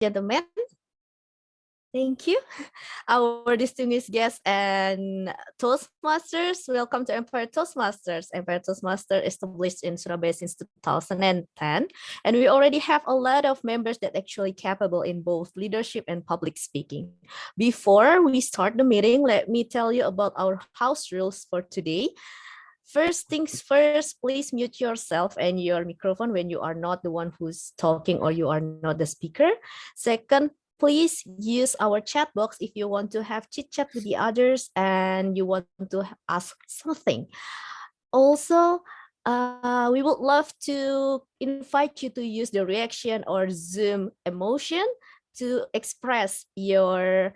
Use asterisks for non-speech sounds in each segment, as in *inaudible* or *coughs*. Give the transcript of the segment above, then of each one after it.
gentlemen. Thank you. *laughs* Our distinguished guests and Toastmasters, welcome to Empire Toastmasters. Empire Toastmasters established in Surabaya since 2010, and we already have a lot of members that actually capable in both leadership and public speaking. Before we start the meeting, let me tell you about our house rules for today. First things first, please mute yourself and your microphone when you are not the one who's talking or you are not the speaker. Second, please use our chat box if you want to have chit chat with the others and you want to ask something. Also, uh, we would love to invite you to use the reaction or Zoom emotion to express your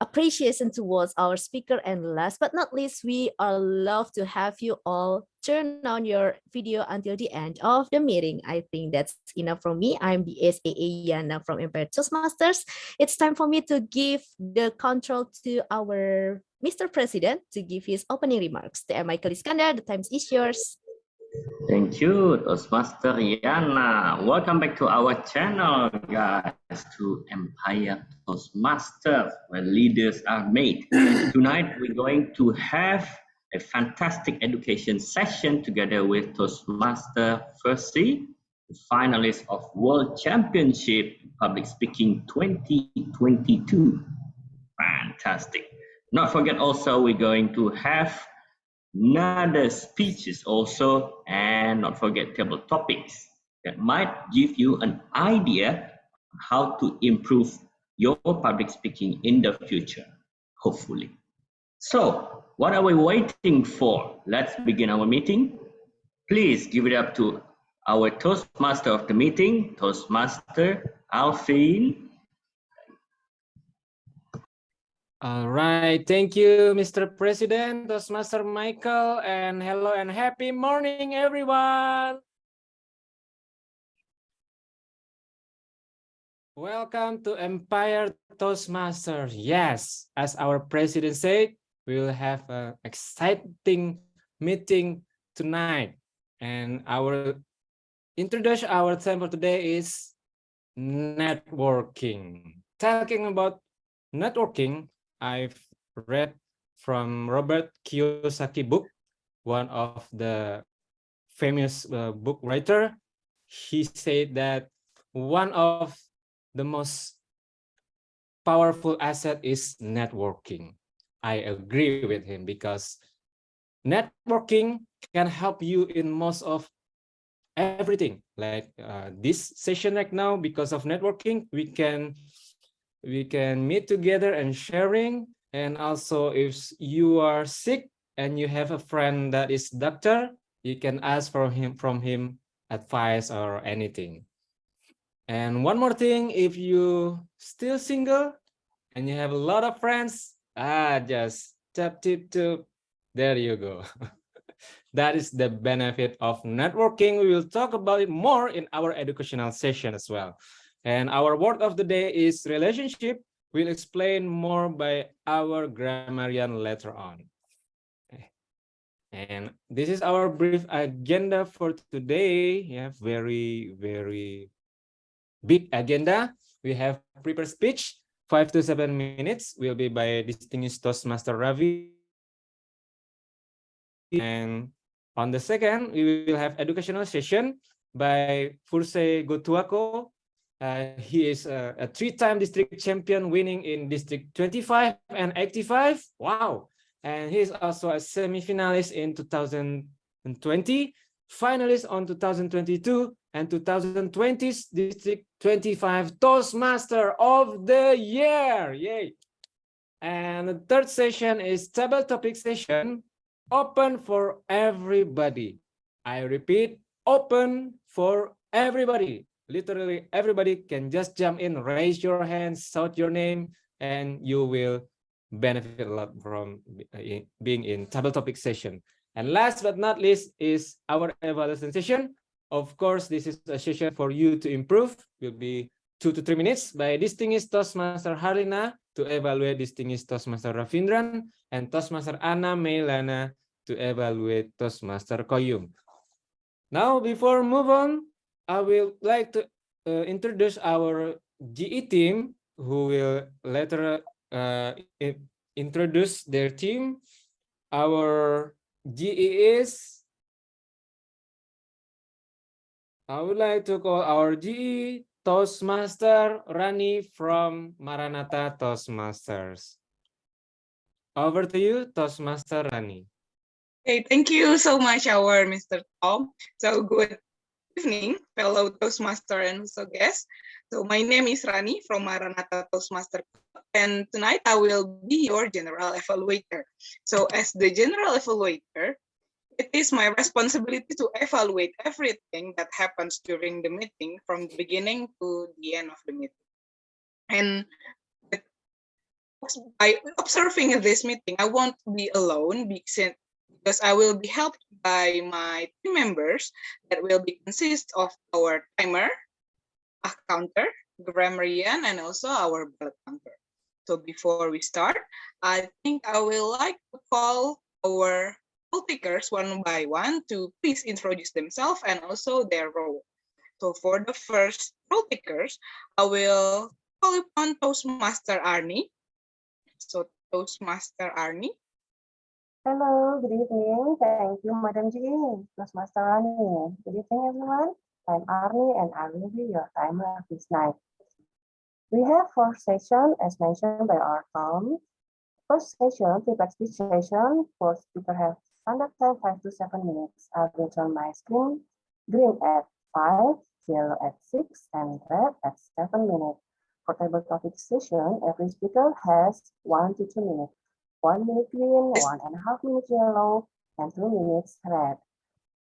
appreciation towards our speaker and last but not least we are love to have you all. Turn on your video until the end of the meeting. I think that's enough from me. I'm the SAA Yana from Empire Toastmasters it's time for me to give the control to our Mr. President to give his opening remarks. The Michael Iskandar the time is yours Thank you, Toastmaster Yana. Welcome back to our channel, guys, to Empire Toastmasters, where leaders are made. *coughs* Tonight, we're going to have a fantastic education session together with Toastmaster Firstly, the finalist of World Championship Public Speaking 2022. Fantastic. Not forget also, we're going to have another speeches also and not forget table topics that might give you an idea how to improve your public speaking in the future hopefully. So what are we waiting for? Let's begin our meeting. Please give it up to our toastmaster of the meeting toastmaster alvin All right, thank you, Mr. President, Toastmaster Michael, and hello and happy morning, everyone. Welcome to Empire Toastmasters. Yes, as our president said, we will have an exciting meeting tonight. And our introduction, our theme for today is networking. Talking about networking, I've read from Robert Kiyosaki book, one of the famous uh, book writer. He said that one of the most powerful asset is networking. I agree with him because networking can help you in most of everything like uh, this session right now because of networking we can we can meet together and sharing. And also if you are sick and you have a friend that is doctor you can ask for him from him advice or anything. And one more thing if you still single and you have a lot of friends ah just tap tip tip. There you go. *laughs* That is the benefit of networking. We will talk about it more in our educational session as well and our word of the day is relationship. We'll explain more by our grammarian later on. Eh. And this is our brief agenda for today. Yeah, very, very big agenda. We have prepared speech, five to seven minutes will be by distinguished Toastmaster Ravi. And on the second, we will have educational session by Furse Gotuako, uh, he is a, a three-time district champion, winning in District 25 and 85. Wow. And he is also a semi-finalist in 2020, finalist on 2022, and 2020's District 25 Toastmaster of the Year. Yay. And the third session is table topic session, open for everybody. I repeat, open for everybody literally everybody can just jump in raise your hand shout your name and you will benefit a lot from uh, being in table topic session. And last but not least is our evaluation session. Of course this is a session for you to improve. Will be two to three minutes by distinguished toastmaster harlina to evaluate distinguished toastmaster ravindran and toastmaster anna mailana to evaluate toastmaster koyum. Now before move on I will like to uh, introduce our GE team who will later uh, introduce their team. Our GE is I would like to call our GE Toastmaster Rani from Maranatha Toastmasters. Over to you, Toastmaster Rani. Okay, thank you so much, our Mr. Tom. So good evening, fellow Toastmaster and also guests. So my name is Rani from Maranatha Toastmaster Club, and tonight I will be your general evaluator. So as the general evaluator, it is my responsibility to evaluate everything that happens during the meeting from the beginning to the end of the meeting. And by observing this meeting, I won't be alone because I will be helped by my team members that will be consist of our timer, a counter, grammarian, and also our ballot counter. So before we start, I think I will like to call our poll takers one by one to please introduce themselves and also their role. So for the first poll takers, I will call upon Toastmaster Arnie. So Toastmaster Arnie. Hello, good evening. Thank you, Madam G. Toastmaster Rani. Good evening, everyone. I'm Arnie and I will be your timer this night. We have four sessions as mentioned by our Tom. First session, feedback speech session, for speaker have standard time five to seven minutes. I will turn my screen green at five, yellow at six, and red at seven minutes. For table topic session, every speaker has one to two minutes one minute green, one and a half minutes yellow, and two minutes red.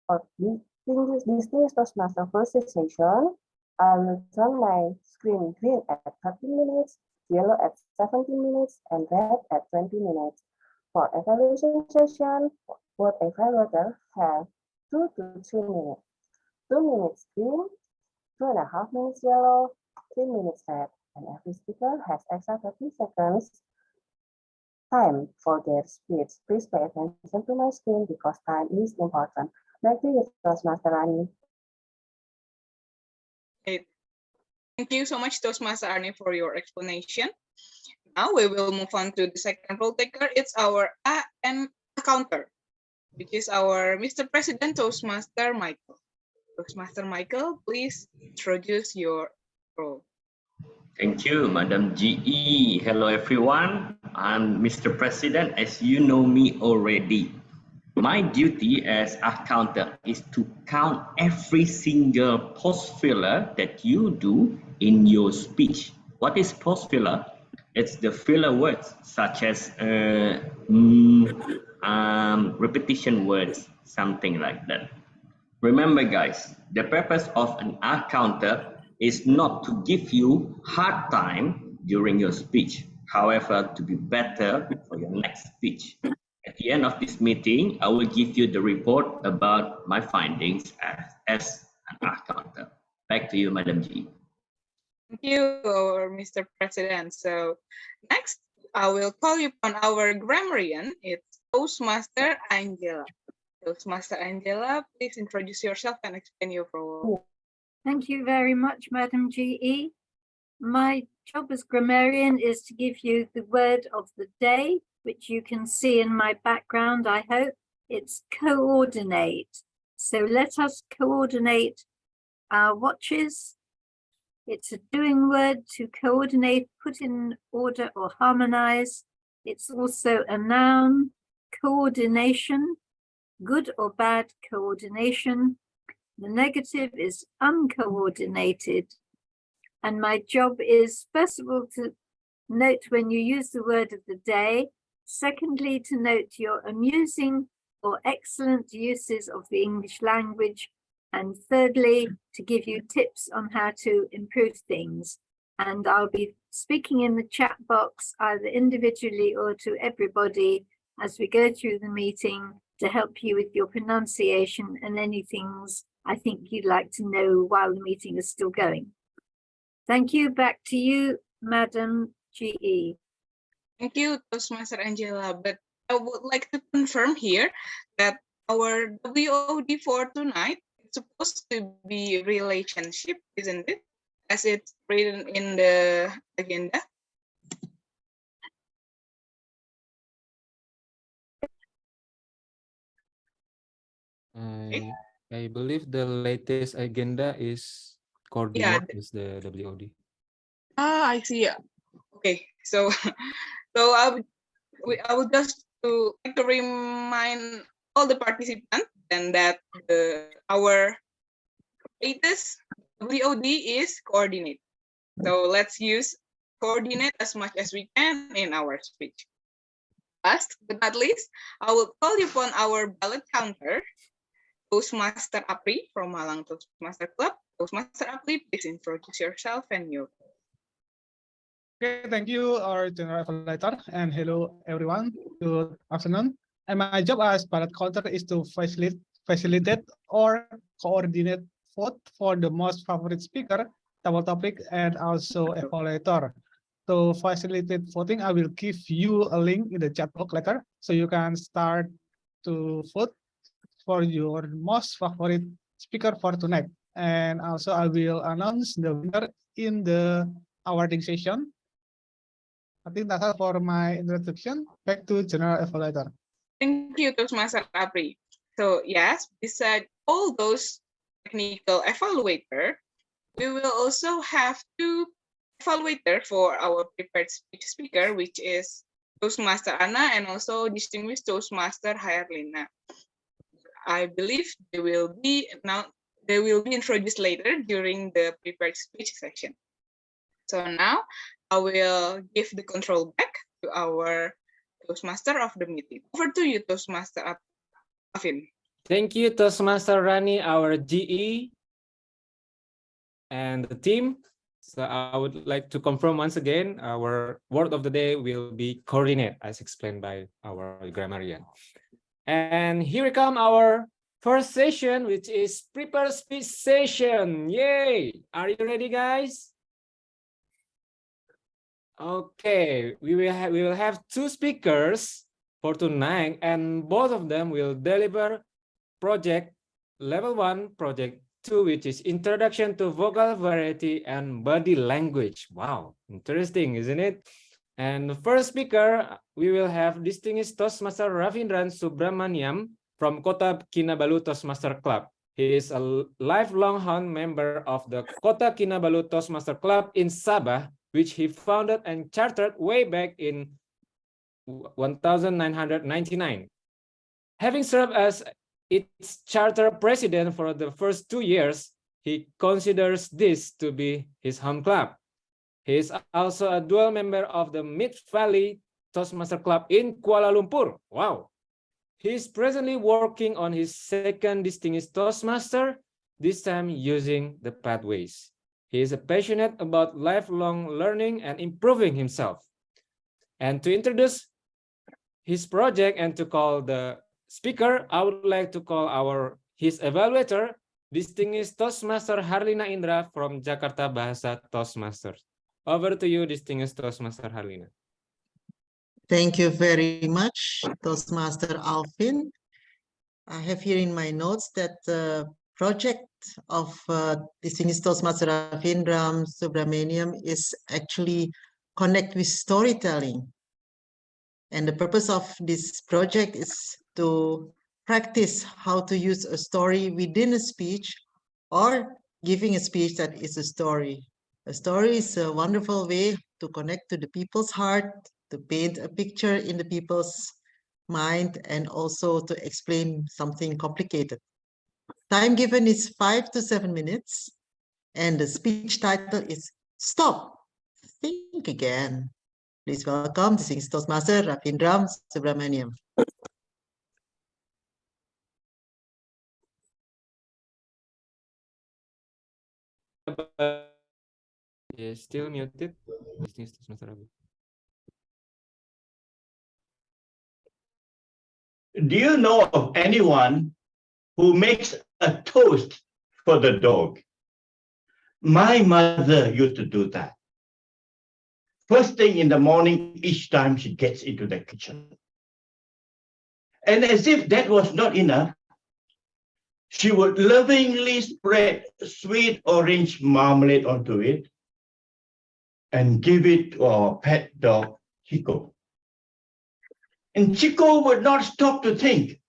For distinguished distinguished Toastmaster first session, I will turn my screen green at 30 minutes, yellow at 17 minutes, and red at 20 minutes. For evaluation session, both evaluators have two to three minutes. Two minutes green, two and a half minutes yellow, three minutes red, and every speaker has extra 30 seconds time for their speech. Please pay attention to my screen because time is important. Back to you, Toastmaster Rani. Thank you so much, Toastmaster Arnie, for your explanation. Now we will move on to the second role taker. It's our AN counter, which is our Mr. President Toastmaster Michael. Toastmaster Michael, please introduce your role. Thank you, Madam GE. Hello, everyone. I'm Mr. President. As you know me already, my duty as a counter is to count every single pause filler that you do in your speech. What is pause filler? It's the filler words such as uh, mm, um, repetition words, something like that. Remember, guys, the purpose of an R counter is not to give you hard time during your speech. However, to be better for your next speech. At the end of this meeting, I will give you the report about my findings as, as an accountant. Back to you, Madam G. Thank you, Mr. President. So next, I will call upon our grammarian. It's Toastmaster Angela. Toastmaster Angela, please introduce yourself and explain your role. Thank you very much, Madam GE. My job as grammarian is to give you the word of the day, which you can see in my background, I hope. It's coordinate. So let us coordinate our watches. It's a doing word to coordinate, put in order or harmonize. It's also a noun, coordination, good or bad coordination. The negative is uncoordinated. And my job is, first of all, to note when you use the word of the day. Secondly, to note your amusing or excellent uses of the English language. And thirdly, to give you tips on how to improve things. And I'll be speaking in the chat box either individually or to everybody as we go through the meeting to help you with your pronunciation and any things I think you'd like to know while the meeting is still going. Thank you. Back to you, Madam. GE. Thank you, Toastmaster Angela. But I would like to confirm here that our WOD for tonight is supposed to be relationship, isn't it? as it's written in the agenda. I I believe the latest agenda is coordinate is the WOD. Ah, I see. yeah. Okay, so *laughs* so I would I would just to like to remind all the participants and that the our latest WOD is coordinate. So let's use coordinate as much as we can in our speech. Last but not least, I will call you upon our ballot counter, Toastmaster Apri from Malang Toastmaster Club. Toastmaster Apri, please introduce yourself and your Okay, thank you, our general evaluator, and hello everyone. Good afternoon. And my job as ballot counter is to facilitate, facilitate or coordinate vote for the most favorite speaker, table topic, and also evaluator. To facilitate voting, I will give you a link in the chat box later, so you can start to vote for your most favorite speaker for tonight. And also, I will announce the winner in the awarding session. I think that's all for my introduction. Back to General Evaluator. Thank you, Toastmaster Apri. So yes, beside all those technical evaluator, we will also have two evaluator for our prepared speech speaker, which is Toastmaster Anna and also distinguished Toastmaster Harlina. I believe they will be now they will be introduced later during the prepared speech section. So now I will give the control back to our Toastmaster of the meeting. Over to you, Toastmaster Alvin. Thank you, Toastmaster Rani, our GE and the team. So I would like to confirm once again, our word of the day will be coordinate as explained by our grammarian. And here we come our first session, which is prepare speech session. Yay! Are you ready, guys? Okay, we will have we will have two speakers for tonight, and both of them will deliver project level one, project two, which is introduction to vocal variety and body language. Wow, interesting, isn't it? And the first speaker, we will have distinguished Toastmaster Ravindran Subramaniam from Kota Kinabalu Toastmaster Club. He is a lifelong hound member of the Kota Kinabalu Toastmaster Club in Sabah, which he founded and chartered way back in 1999. Having served as its charter president for the first two years, he considers this to be his home club. He is also a dual member of the Mid Valley Toastmaster Club in Kuala Lumpur. Wow. He is presently working on his second distinguished Toastmaster, this time using the pathways. He is passionate about lifelong learning and improving himself. And to introduce his project and to call the speaker, I would like to call our his evaluator, distinguished Toastmaster Harlina Indra from Jakarta Bahasa Toastmasters. Over to you, distinguished Toastmaster Harlina. Thank you very much, Toastmaster Alvin. I have here in my notes that the project of uh, distinguished Toastmaster Ravindran Subramaniam is actually connect with storytelling. And the purpose of this project is to practice how to use a story within a speech or giving a speech that is a story. A story is a wonderful way to connect to the people's heart, to paint a picture in the people's mind, and also to explain something complicated. Time given is five to seven minutes, and the speech title is Stop, Think Again. Please welcome the Toastmaster Ravindran Subramaniam. Yeah, still muted. Ravi. Do you know of anyone who makes a toast for the dog? My mother used to do that. First thing in the morning, each time she gets into the kitchen. And as if that was not enough, she would lovingly spread sweet orange marmalade onto it and give it to our pet dog, Chico. And Chico would not stop to think,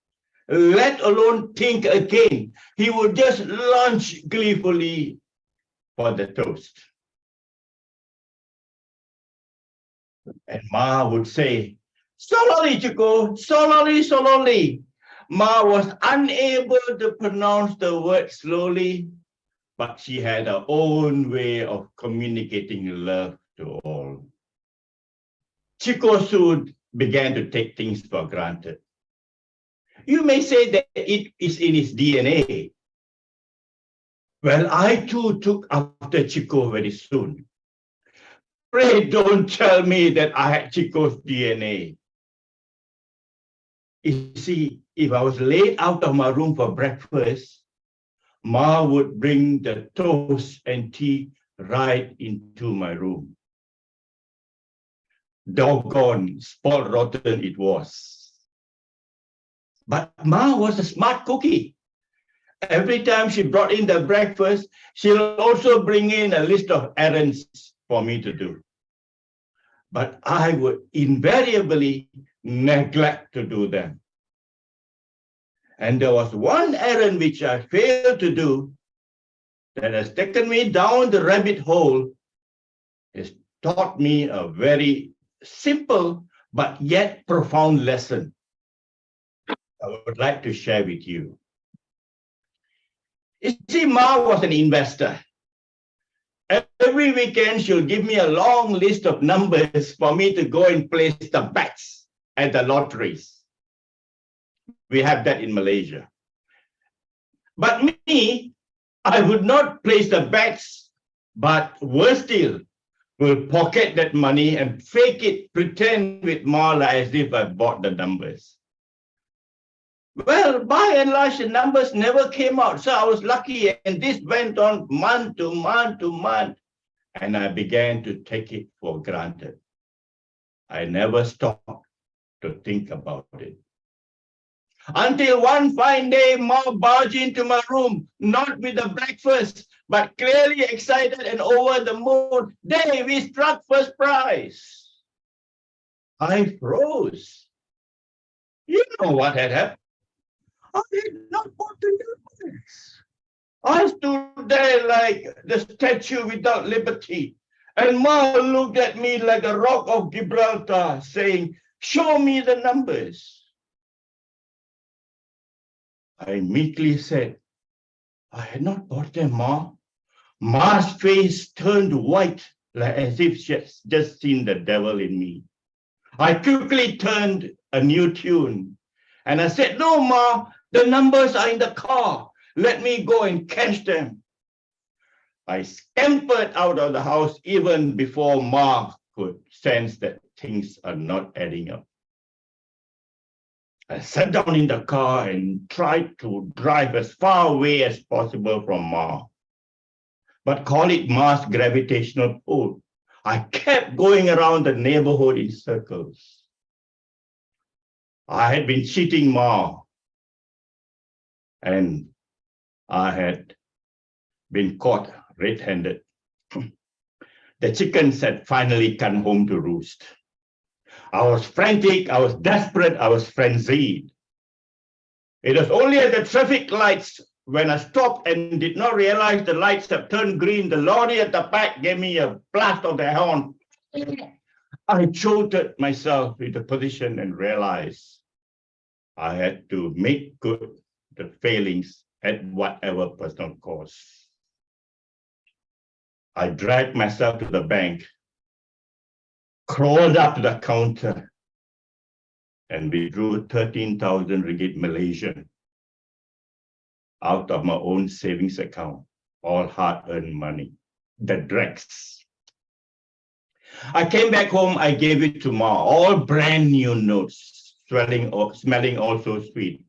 let alone think again. He would just lunge gleefully for the toast. And Ma would say, slowly, Chico, slowly, slowly. Ma was unable to pronounce the word slowly, but she had her own way of communicating love to all. Chico soon began to take things for granted. You may say that it is in his DNA. Well, I too took after Chico very soon. Pray don't tell me that I had Chico's DNA. You see, if I was late out of my room for breakfast, Ma would bring the toast and tea right into my room. Doggone, spoiled rotten it was. But Ma was a smart cookie. Every time she brought in the breakfast, she'll also bring in a list of errands for me to do. But I would invariably neglect to do them. And there was one errand which I failed to do that has taken me down the rabbit hole. It's taught me a very simple but yet profound lesson I would like to share with you. You see, Ma was an investor. Every weekend, she'll give me a long list of numbers for me to go and place the bets at the lotteries. We have that in Malaysia. But me, I would not place the bets, but worse still, will pocket that money and fake it, pretend with Marla as if I bought the numbers. Well, by and large, the numbers never came out. So I was lucky, and this went on month to month to month. And I began to take it for granted. I never stopped to think about it. Until one fine day, Ma barged into my room, not with a breakfast, but clearly excited and over the moon. Day we struck first prize. I froze. You know what had happened. I did not want to do this. I stood there like the statue without liberty. And Ma looked at me like a rock of Gibraltar, saying, show me the numbers. I meekly said, I had not bought them, Ma. Ma's face turned white, like as if she had just seen the devil in me. I quickly turned a new tune, and I said, no, Ma, the numbers are in the car. Let me go and catch them. I scampered out of the house even before Ma could sense that things are not adding up. I sat down in the car and tried to drive as far away as possible from Ma. But call it Ma's gravitational pull. I kept going around the neighborhood in circles. I had been cheating Ma. And I had been caught red-handed. *clears throat* the chickens had finally come home to roost. I was frantic, I was desperate, I was frenzied. It was only at the traffic lights when I stopped and did not realize the lights had turned green, the lorry at the back gave me a blast of the horn. I jolted myself into position and realized I had to make good the failings at whatever personal cost. I dragged myself to the bank crawled up to the counter and withdrew 13,000 ringgit Malaysian out of my own savings account, all hard-earned money, the dregs. I came back home, I gave it to Ma, all brand new notes, swelling, smelling also sweet.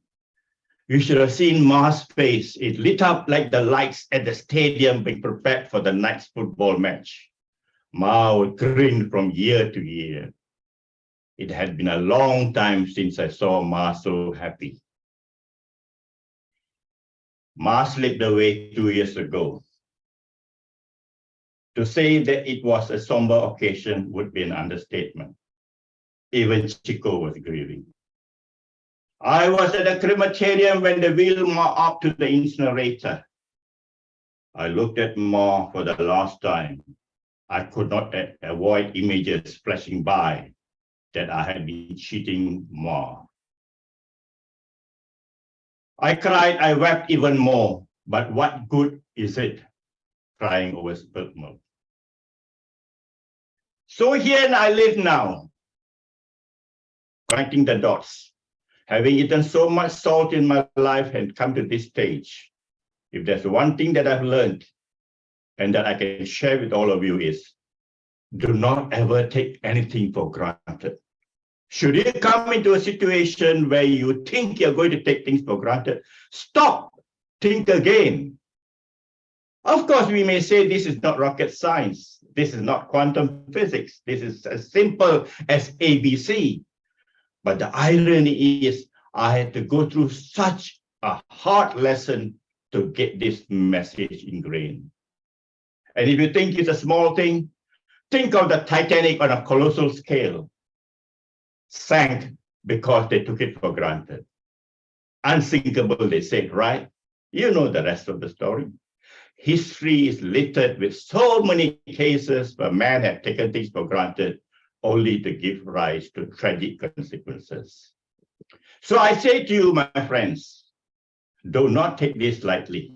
You should have seen Ma's face. It lit up like the lights at the stadium being prepared for the night's football match. Ma would grin from year to year. It had been a long time since I saw Ma so happy. Ma slipped away two years ago. To say that it was a somber occasion would be an understatement. Even Chico was grieving. I was at a crematorium when they wheeled Ma up to the incinerator. I looked at Ma for the last time. I could not avoid images flashing by that I had been cheating more. I cried, I wept even more, but what good is it crying over spilt milk? So here I live now, connecting the dots, having eaten so much salt in my life and come to this stage. If there's one thing that I've learned and that I can share with all of you is do not ever take anything for granted. Should you come into a situation where you think you're going to take things for granted, stop, think again. Of course, we may say this is not rocket science. This is not quantum physics. This is as simple as ABC. But the irony is I had to go through such a hard lesson to get this message ingrained. And if you think it's a small thing, think of the Titanic on a colossal scale sank because they took it for granted. Unsinkable, they said, right? You know the rest of the story. History is littered with so many cases where man had taken things for granted only to give rise to tragic consequences. So I say to you, my friends, do not take this lightly.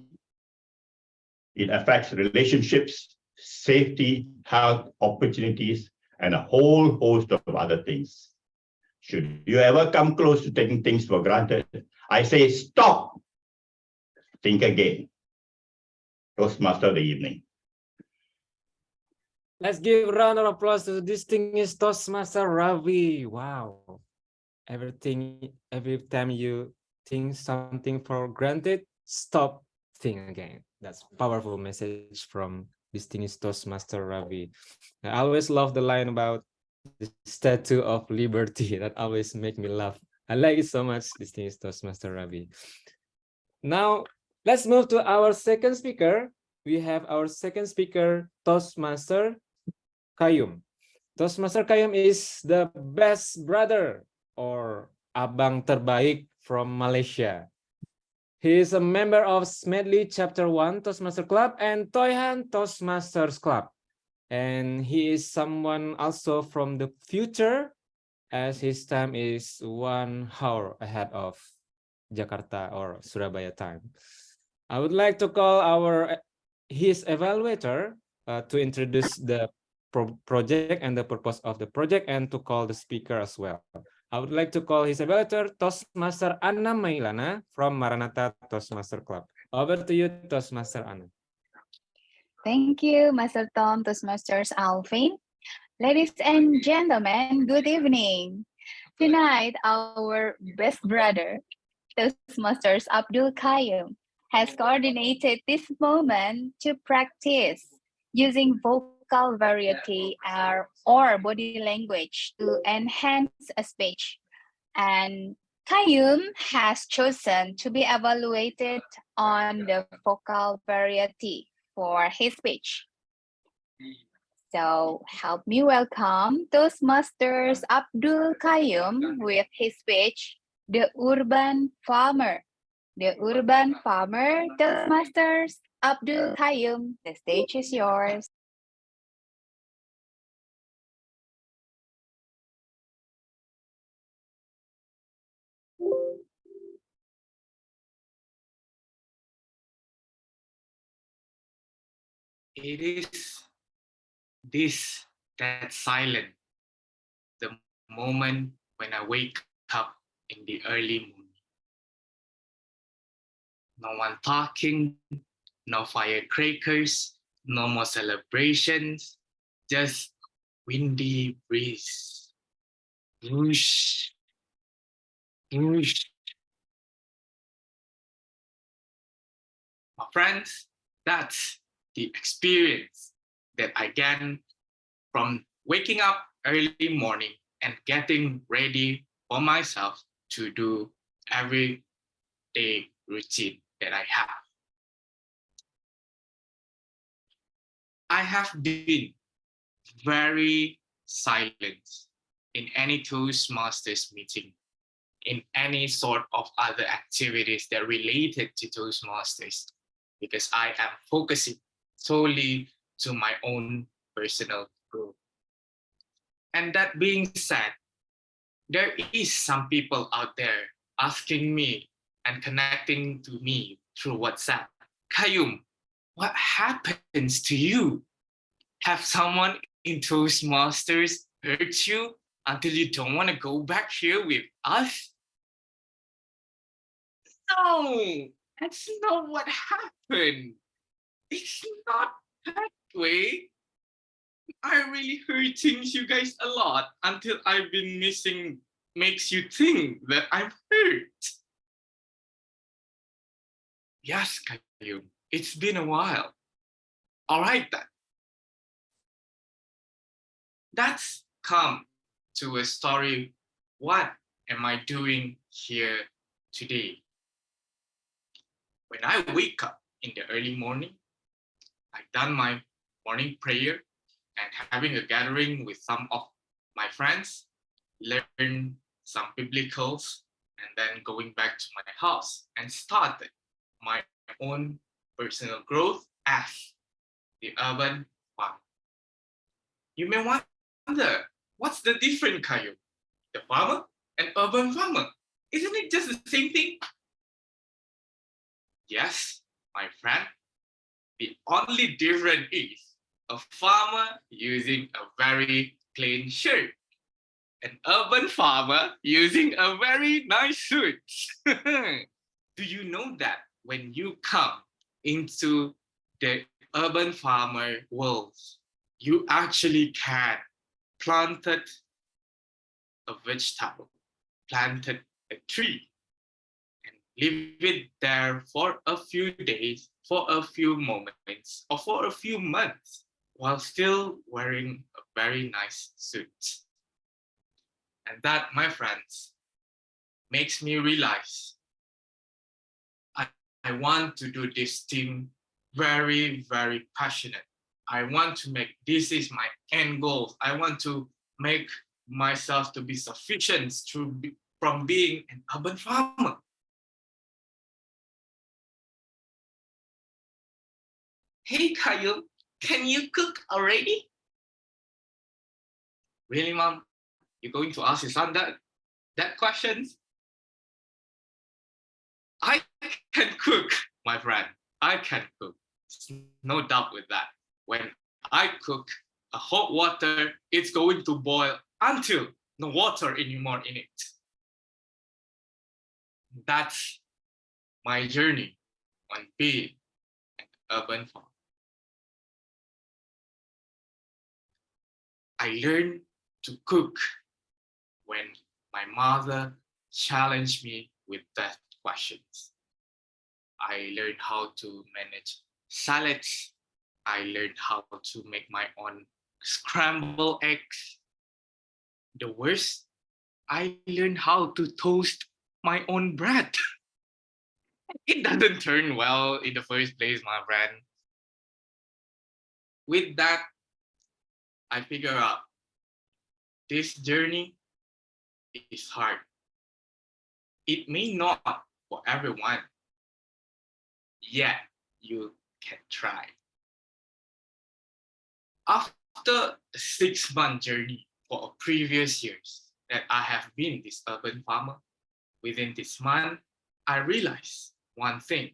It affects relationships, safety, health, opportunities, and a whole host of other things. Should you ever come close to taking things for granted, I say stop. Think again. Toastmaster of the evening. Let's give a round of applause to the distinguished Toastmaster Ravi. Wow. Everything, every time you think something for granted, stop, think again. That's powerful message from distinguished Toastmaster Ravi. I always love the line about the statue of liberty *laughs* that always make me laugh. I like it so much, distinguished Toastmaster Ravi. Now, let's move to our second speaker. We have our second speaker, Toastmaster Kayum. Toastmaster Kayum is the best brother or abang terbaik from Malaysia. He is a member of Smedley Chapter 1 Toastmaster Club and Toyhan Toastmasters Club. And he is someone also from the future as his time is one hour ahead of Jakarta or Surabaya time. I would like to call our his evaluator uh, to introduce the pro project and the purpose of the project and to call the speaker as well. I would like to call his evaluator Toastmaster Anna Mailana from Maranatha Toastmaster Club. Over to you, Toastmaster Anna. Thank you, Master Tom, Toastmasters Alvin. Ladies and gentlemen, good evening. Tonight, our best brother, Toastmasters Abdul Qayyum, has coordinated this moment to practice using vocal variety or, or body language to enhance a speech. And Kayum has chosen to be evaluated on the vocal variety for his speech. So help me welcome Toastmasters Abdul Kayum with his speech, The Urban Farmer. The Urban Farmer, Toastmasters Abdul Kayum, the stage is yours. It is this that silent, the moment when I wake up in the early morning. No one talking, no firecrackers, no more celebrations, just windy breeze. Whoosh, whoosh. My friends, that's the experience that I get from waking up early morning and getting ready for myself to do every day routine that I have. I have been very silent in any Toastmasters meeting, in any sort of other activities that related to Toastmasters, because I am focusing solely to my own personal growth. And that being said, there is some people out there asking me and connecting to me through WhatsApp. Kayum, what happens to you? Have someone in Toastmasters hurt you until you don't want to go back here with us? No, that's not what happened. It's not that way. I really hurting you guys a lot until I've been missing makes you think that I'm hurt. Yes, Kayum, it's been a while. All right then. That's come to a story. What am I doing here today? When I wake up in the early morning, I done my morning prayer and having a gathering with some of my friends, learn some biblicals, and then going back to my house and started my own personal growth as the urban farmer. You may wonder, what's the difference, Kayo? The farmer and urban farmer. Isn't it just the same thing? Yes, my friend. The only difference is a farmer using a very plain shirt. An urban farmer using a very nice suit. *laughs* Do you know that when you come into the urban farmer world, you actually can planted a vegetable, planted a tree, leave it there for a few days, for a few moments, or for a few months, while still wearing a very nice suit. And that, my friends, makes me realize I, I want to do this thing very, very passionate. I want to make, this is my end goal. I want to make myself to be sufficient to be, from being an urban farmer. Hey, Kyle, can you cook already? Really, mom? You're going to ask your son that, that question? I can cook, my friend. I can cook. No doubt with that. When I cook a hot water, it's going to boil until no water anymore in it. That's my journey on being an urban farmer. I learned to cook when my mother challenged me with that questions. I learned how to manage salads. I learned how to make my own scrambled eggs. The worst, I learned how to toast my own bread. *laughs* it doesn't turn well in the first place, my friend. With that, I figure out this journey is hard. It may not for everyone, yet you can try. After a six month journey for previous years that I have been this urban farmer, within this month, I realized one thing.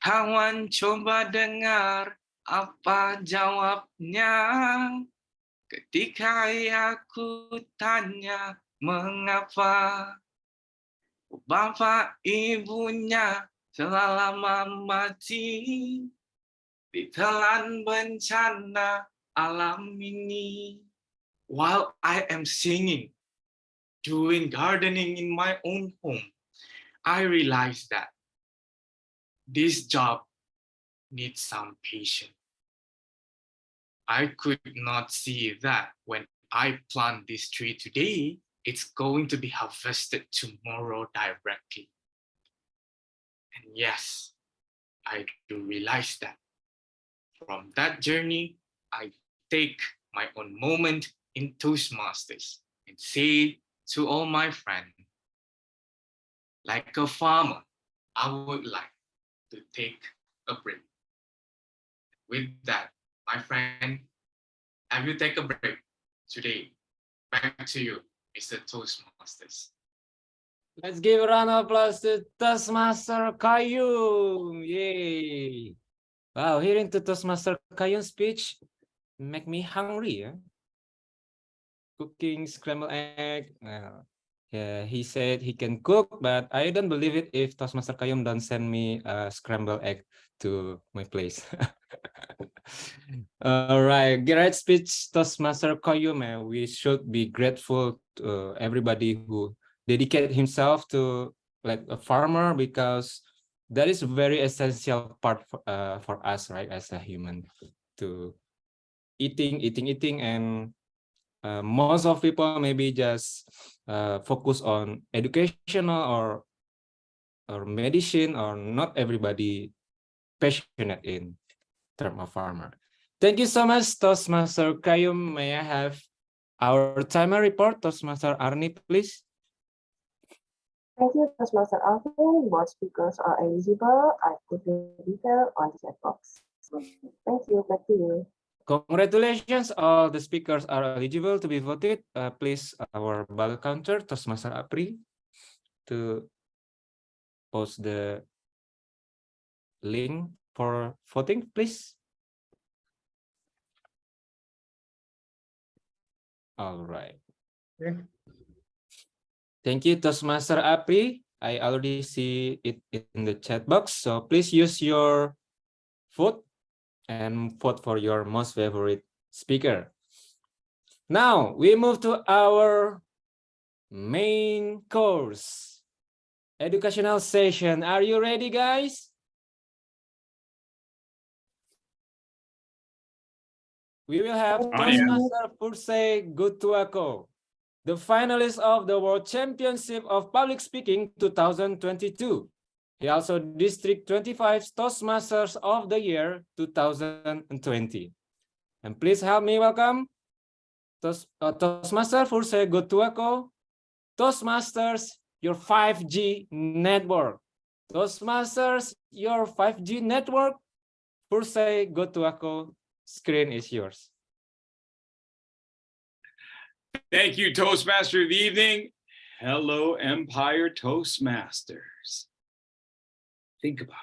Kawan coba dengar apa jawabnya. Ketika aku tanya mengapa bapak ibunya telah lama mati? Ditelan bencana alam ini while I am singing doing gardening in my own home I realized that this job needs some patience I could not see that when I plant this tree today, it's going to be harvested tomorrow directly. And yes, I do realize that. From that journey, I take my own moment in Toastmasters and say to all my friends, like a farmer, I would like to take a break. With that, my friend, have you take a break today? Back to you, Mr. Toastmasters. Let's give a round of applause to Toastmaster Kayum. Yay. Wow, hearing to Toastmaster Kayum's speech make me hungry. Yeah? Cooking scrambled egg. Uh, yeah, he said he can cook, but I don't believe it if Toastmaster Kayum don't send me a scrambled egg to my place. *laughs* All right, great speech, Toastmaster Kayum. eh, We should be grateful to everybody who dedicate himself to like a farmer because that is a very essential part for, uh, for us, right, as a human to eating, eating, eating, and uh, most of people maybe just uh, focus on educational or or medicine or not everybody passionate in term of farmer. Thank you so much, Toastmaster Kayum. May I have our timer report, Toastmaster Arni, please? Thank you, Toastmaster Alvin. Both speakers are eligible. I put the detail on the chat box. Thank you. Back to you. Congratulations, all the speakers are eligible to be voted. Uh, please, our ballot counter, Toastmaster Apri, to post the link for voting, please. All right. Okay. Thank you, Toastmaster Apri. I already see it in the chat box, so please use your vote and vote for your most favorite speaker. Now we move to our main course, educational session. Are you ready, guys? We will have. Toastmaster Purse Gutuako, the finalist of the World Championship of Public Speaking 2022. He also District 25 Toastmasters of the Year 2020. And please help me welcome Toast, uh, Toastmaster Furse Gotuako, Toastmasters, your 5G network. Toastmasters, your 5G network. Furse Gotuako, screen is yours. Thank you, Toastmaster of the evening. Hello, Empire Toastmasters. Think about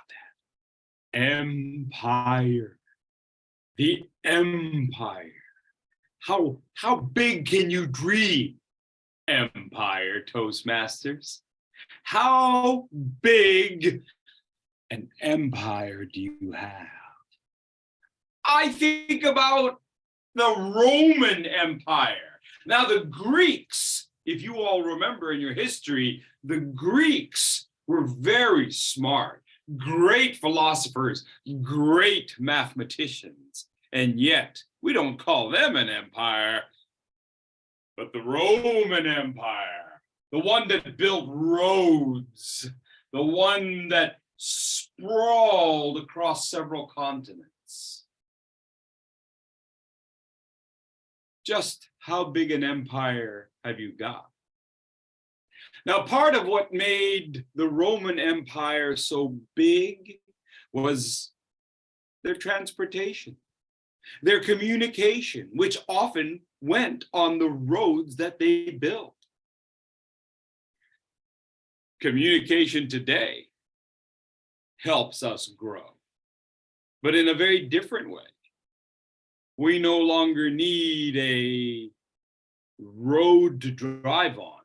that. Empire. The Empire. How, how big can you dream, Empire Toastmasters? How big an empire do you have? I think about the Roman Empire. Now, the Greeks, if you all remember in your history, the Greeks were very smart, great philosophers, great mathematicians. And yet, we don't call them an empire, but the Roman Empire, the one that built roads, the one that sprawled across several continents. just how big an empire have you got? Now, part of what made the Roman Empire so big was their transportation, their communication, which often went on the roads that they built. Communication today helps us grow, but in a very different way we no longer need a road to drive on.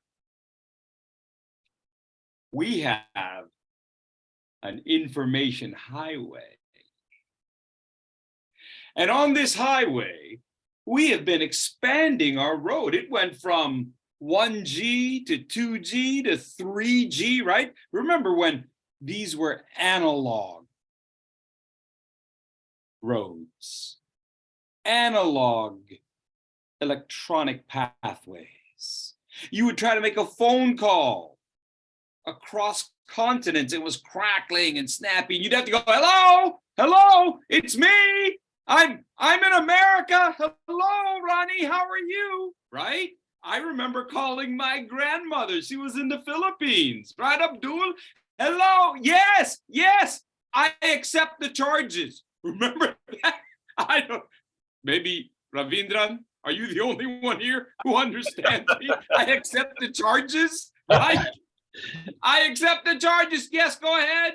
We have an information highway. And on this highway, we have been expanding our road. It went from 1G to 2G to 3G, right? Remember when these were analog roads analog electronic pathways. You would try to make a phone call across continents, it was crackling and snapping. You'd have to go, hello, hello, it's me. I'm I'm in America. Hello, Ronnie, how are you? Right? I remember calling my grandmother. She was in the Philippines. Right, Abdul? Hello, yes, yes, I accept the charges. *laughs* Remember that? I don't, maybe Ravindran, are you the only one here who understands me? I accept the charges, right? I accept the charges. Yes, go ahead.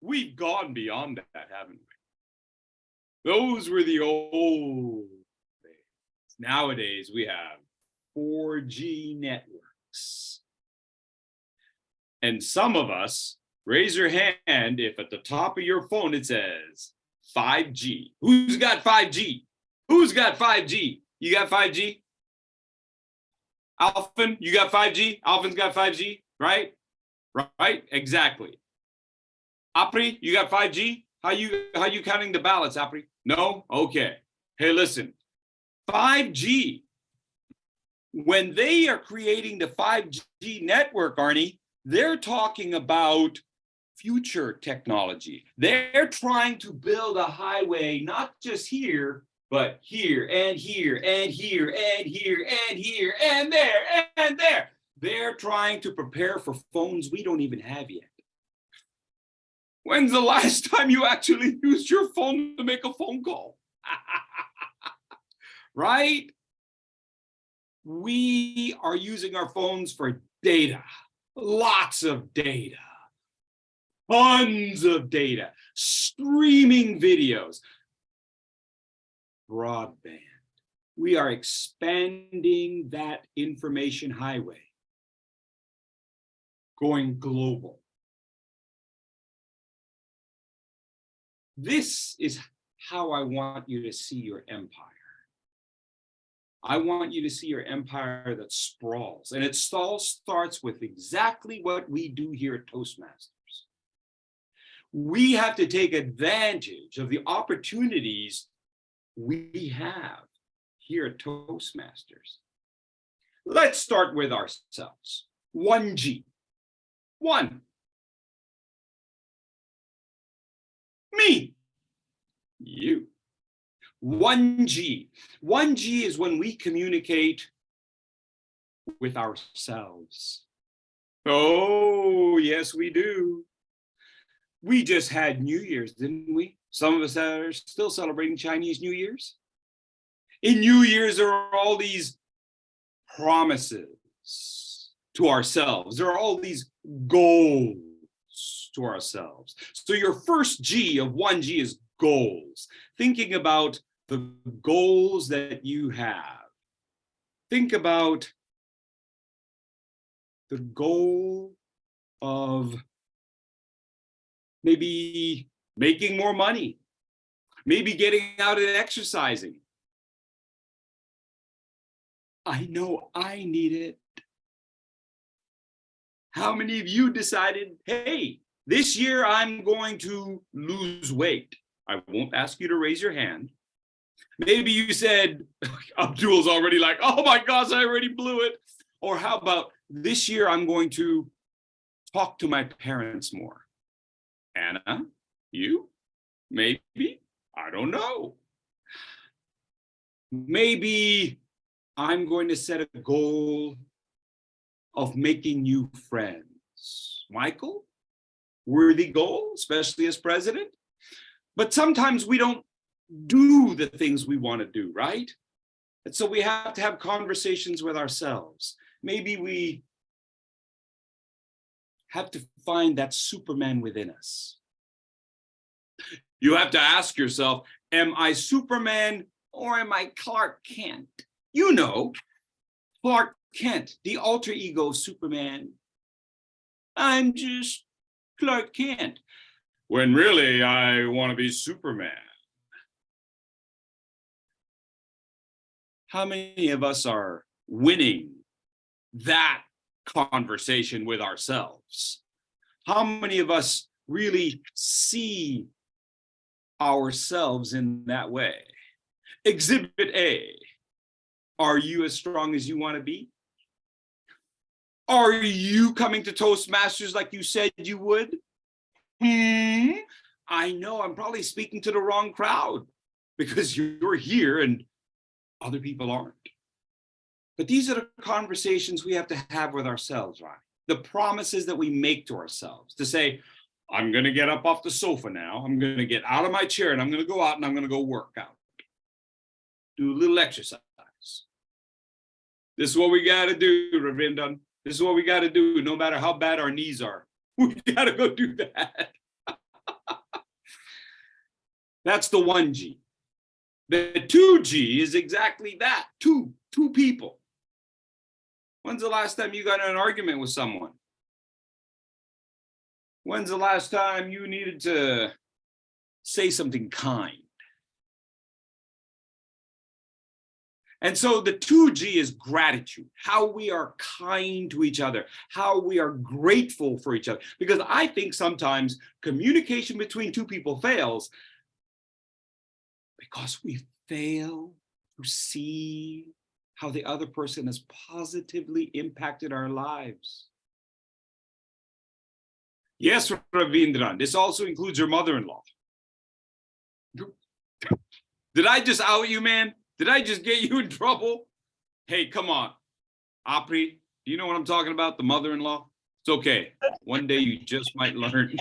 We've gone beyond that, haven't we? Those were the old days. Nowadays, we have 4G networks. And some of us, raise your hand if at the top of your phone it says 5G. Who's got 5G? Who's got 5G? You got 5G? Alvin, you got 5G? Alvin's got 5G, right? Right, exactly. Apri, you got 5G? How you how you counting the ballots, Apri? No? Okay. Hey, listen. 5G. When they are creating the 5G network, Arnie, they're talking about future technology. They're trying to build a highway, not just here, but here and here and here and here and here and there and there. They're trying to prepare for phones we don't even have yet. When's the last time you actually *laughs* used your phone to make a phone call? *laughs* right? We are using our phones for data, lots of data, tons of data, streaming videos, broadband. We are expanding that information highway, going global. This is how I want you to see your empire. I want you to see your empire that sprawls, and it all starts with exactly what we do here at Toastmasters. We have to take advantage of the opportunities we have here at Toastmasters. Let's start with ourselves. 1G. One. Me. You. 1G. 1G is when we communicate with ourselves. Oh, yes, we do. We just had New Year's, didn't we? Some of us are still celebrating Chinese New Year's. In New Year's, there are all these promises to ourselves. There are all these goals to ourselves. So your first G of 1G is goals. Thinking about the goals that you have. Think about the goal of maybe making more money, maybe getting out and exercising. I know I need it. How many of you decided, hey, this year I'm going to lose weight? I won't ask you to raise your hand. Maybe you said, *laughs* Abdul's already like, oh my gosh, I already blew it. Or how about this year I'm going to talk to my parents more. Anna, you? Maybe? I don't know. Maybe I'm going to set a goal of making new friends. Michael, worthy goal, especially as president. But sometimes we don't do the things we want to do, right? And so we have to have conversations with ourselves. Maybe we have to find that Superman within us. You have to ask yourself, am I Superman or am I Clark Kent? You know, Clark Kent, the alter ego of Superman. I'm just Clark Kent, when really I want to be Superman. How many of us are winning that conversation with ourselves? How many of us really see ourselves in that way? Exhibit A, are you as strong as you want to be? Are you coming to Toastmasters like you said you would? Hmm? I know I'm probably speaking to the wrong crowd because you're here and other people aren't. But these are the conversations we have to have with ourselves, right? The promises that we make to ourselves to say, I'm going to get up off the sofa now. I'm going to get out of my chair and I'm going to go out and I'm going to go work out. Do a little exercise. This is what we got to do, Ravindran. This is what we got to do, no matter how bad our knees are. *laughs* We got to go do that. *laughs* That's the 1G. The 2G is exactly that, two, two people. When's the last time you got in an argument with someone? When's the last time you needed to say something kind? And so the 2G is gratitude, how we are kind to each other, how we are grateful for each other. Because I think sometimes communication between two people fails because we fail to see how the other person has positively impacted our lives. Yes, Ravindran, this also includes your mother-in-law. Did I just out you, man? Did I just get you in *laughs* trouble? Hey, come on. Apri, do you know what I'm talking about? The mother-in-law? It's okay. One day you just might learn.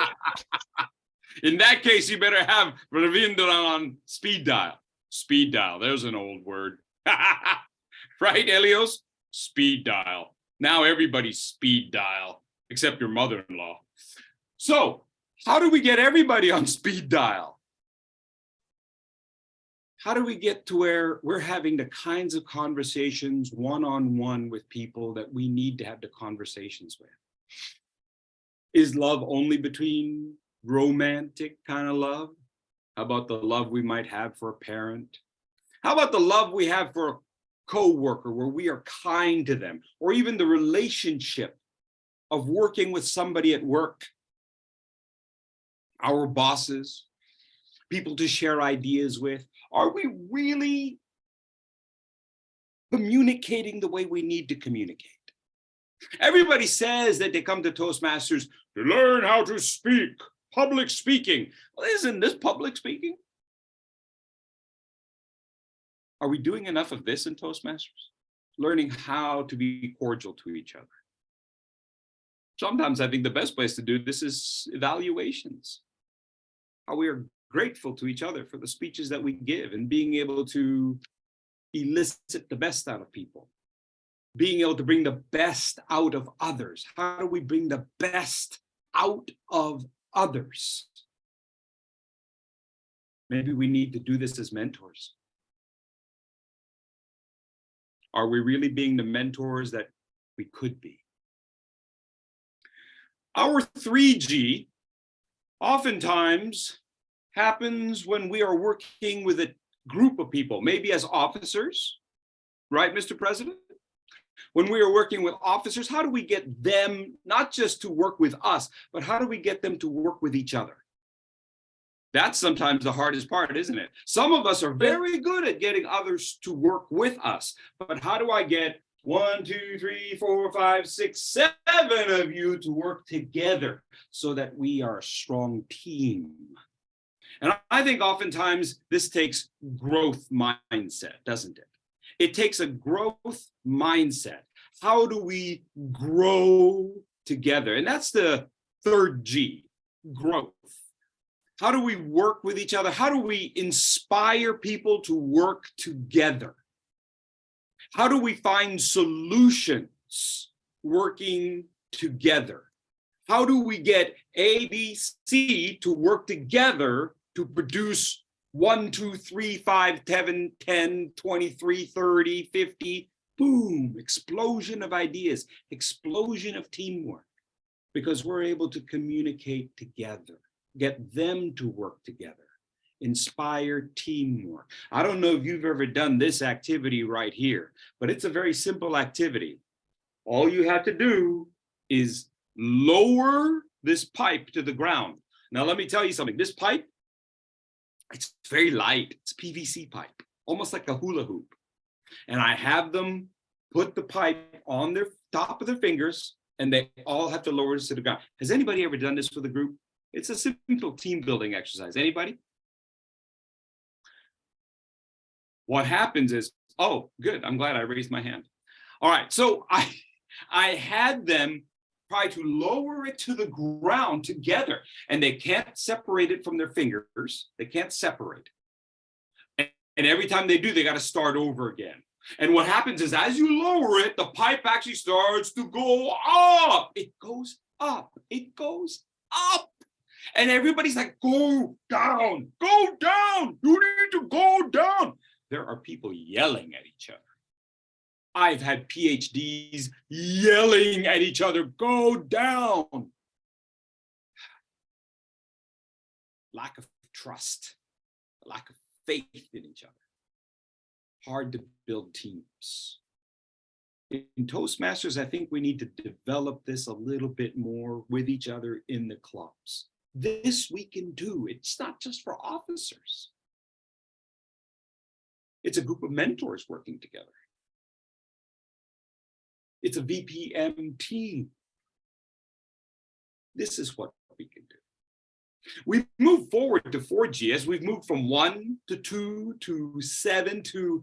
*laughs* in that case, you better have Ravindran on speed dial. Speed dial, there's an old word. *laughs* right, Elios? Speed dial. Now everybody's speed dial, except your mother-in-law. So how do we get everybody on speed dial? How do we get to where we're having the kinds of conversations one-on-one -on -one with people that we need to have the conversations with? Is love only between romantic kind of love? How about the love we might have for a parent? How about the love we have for a co-worker where we are kind to them or even the relationship of working with somebody at work, our bosses, people to share ideas with. Are we really communicating the way we need to communicate? Everybody says that they come to Toastmasters to learn how to speak, public speaking. Well, isn't this public speaking? Are we doing enough of this in Toastmasters? Learning how to be cordial to each other. Sometimes I think the best place to do this is evaluations. How we are grateful to each other for the speeches that we give and being able to elicit the best out of people. Being able to bring the best out of others. How do we bring the best out of others? Maybe we need to do this as mentors. Are we really being the mentors that we could be? Our 3G oftentimes happens when we are working with a group of people, maybe as officers, right, Mr. President? When we are working with officers, how do we get them not just to work with us, but how do we get them to work with each other? That's sometimes the hardest part, isn't it? Some of us are very good at getting others to work with us, but how do I get one, two, three, four, five, six, seven of you to work together so that we are a strong team? And I think oftentimes this takes growth mindset, doesn't it? It takes a growth mindset. How do we grow together? And that's the third G, growth. How do we work with each other? How do we inspire people to work together? How do we find solutions working together? How do we get A, B, C to work together to produce 1, 2, 3, 5, 7, 10, 23, 30, 50, boom, explosion of ideas, explosion of teamwork, because we're able to communicate together get them to work together, inspire teamwork. I don't know if you've ever done this activity right here, but it's a very simple activity. All you have to do is lower this pipe to the ground. Now, let me tell you something. This pipe, it's very light. It's PVC pipe, almost like a hula hoop. And I have them put the pipe on their top of their fingers and they all have to lower it to the ground. Has anybody ever done this with a group? It's a simple team building exercise. Anybody? What happens is, oh, good. I'm glad I raised my hand. All right, so I, I had them try to lower it to the ground together and they can't separate it from their fingers. They can't separate. And, and every time they do, they got to start over again. And what happens is as you lower it, the pipe actually starts to go up. It goes up. It goes up. And everybody's like, go down, go down. You need to go down. There are people yelling at each other. I've had PhDs yelling at each other, go down. Lack of trust, lack of faith in each other hard to build teams. In Toastmasters, I think we need to develop this a little bit more with each other in the clubs. This we can do. It's not just for officers. It's a group of mentors working together. It's a VPM team. This is what we can do. We move forward to 4G as we've moved from one to two to seven to